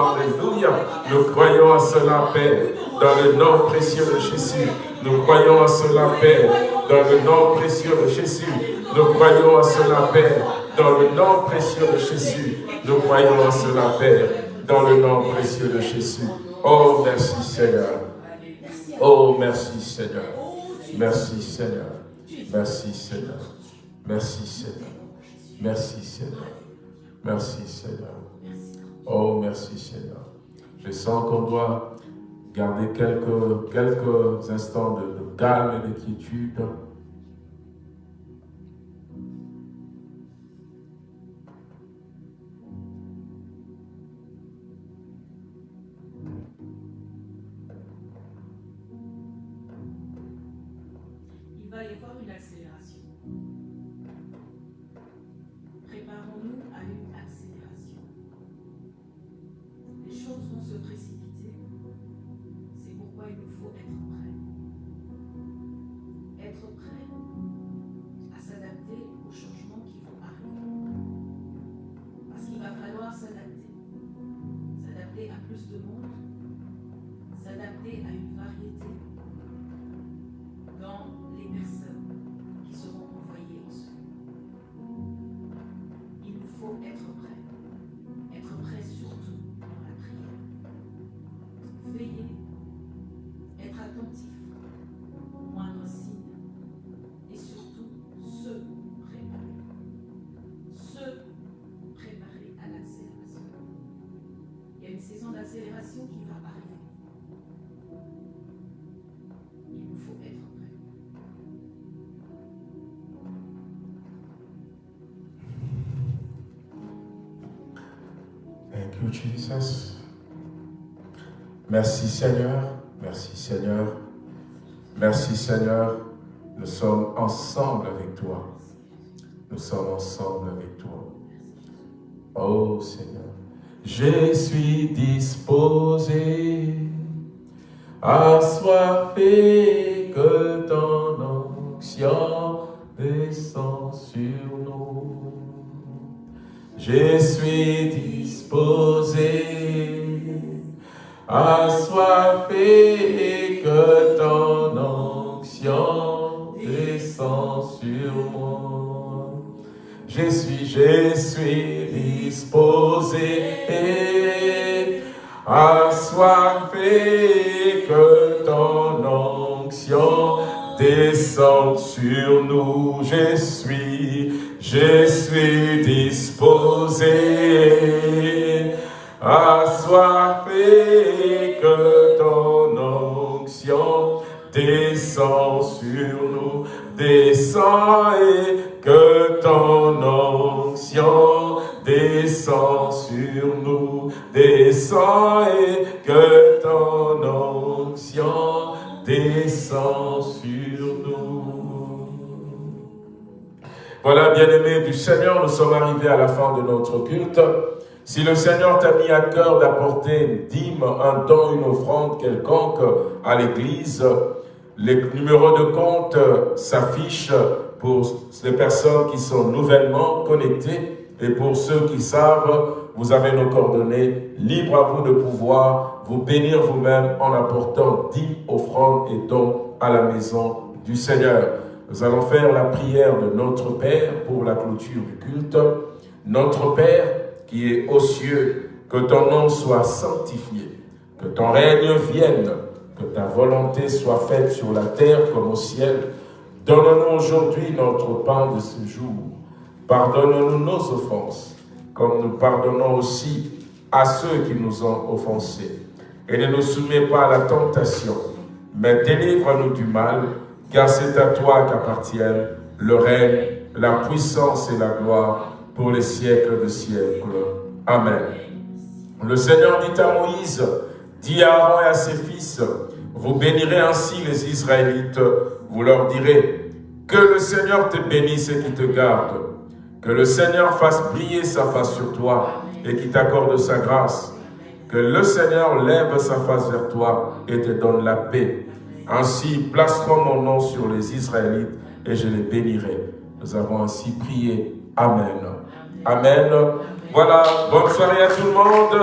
Nous croyons à cela, Père, dans le nom précieux de Jésus. Nous croyons à cela, Père, dans le nom précieux de Jésus. Nous croyons à cela, Père, Dans le nom précieux de Jésus, nous croyons en cela, Père. Dans le nom précieux de Jésus. Oh, merci Seigneur. Oh, merci Seigneur. Merci Seigneur. Merci Seigneur. Merci Seigneur. Merci Seigneur. Merci Seigneur. Oh, merci Seigneur. Je sens qu'on doit garder quelques, instants de, de calme et de quiétude. Merci Seigneur, merci Seigneur, merci Seigneur. Nous sommes ensemble avec toi. Nous sommes ensemble avec toi. Oh Seigneur, je suis disposé, assoiffé que ton onction descend sur nous. Je suis disposé, assoiffé que ton onction descend sur moi. Je suis, je suis disposé, assoiffé que ton onction descend sur nous. Je suis, je suis disposé, assoiffé que ton onction descend sur nous, descend et que ton onction descend sur nous, descend et que Du Seigneur, nous sommes arrivés à la fin de notre culte. Si le Seigneur t'a mis à cœur d'apporter une dîme, un don, une offrande quelconque à l'Église, les numéros de compte s'affichent pour les personnes qui sont nouvellement connectées et pour ceux qui savent, vous avez nos coordonnées. Libre à vous de pouvoir vous bénir vous-même en apportant dîmes, offrandes et dons à la maison du Seigneur. Nous allons faire la prière de notre Père pour la clôture du culte. Notre Père qui est aux cieux, que ton nom soit sanctifié, que ton règne vienne, que ta volonté soit faite sur la terre comme au ciel. Donne-nous aujourd'hui notre pain de ce jour. Pardonne-nous nos offenses, comme nous pardonnons aussi à ceux qui nous ont offensés. Et ne nous soumets pas à la tentation, mais délivre-nous du mal, car c'est à toi qu'appartiennent le règne, la puissance et la gloire pour les siècles de siècles. Amen. Le Seigneur dit à Moïse, dit à Aaron et à ses fils, vous bénirez ainsi les Israélites, vous leur direz, que le Seigneur te bénisse et qui te garde, que le Seigneur fasse briller sa face sur toi et qui t'accorde sa grâce, que le Seigneur lève sa face vers toi et te donne la paix. Ainsi placeront mon nom sur les Israélites et je les bénirai. Nous avons ainsi prié. Amen. Amen. Voilà, bonne soirée à tout le monde.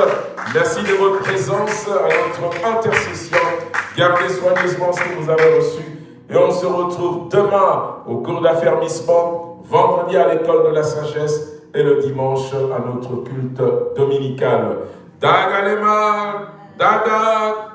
Merci de votre présence à notre intercession. Gardez soigneusement ce que vous avez reçu. Et on se retrouve demain au cours d'affermissement, vendredi à l'école de la sagesse et le dimanche à notre culte dominical. Dagalema, Dada,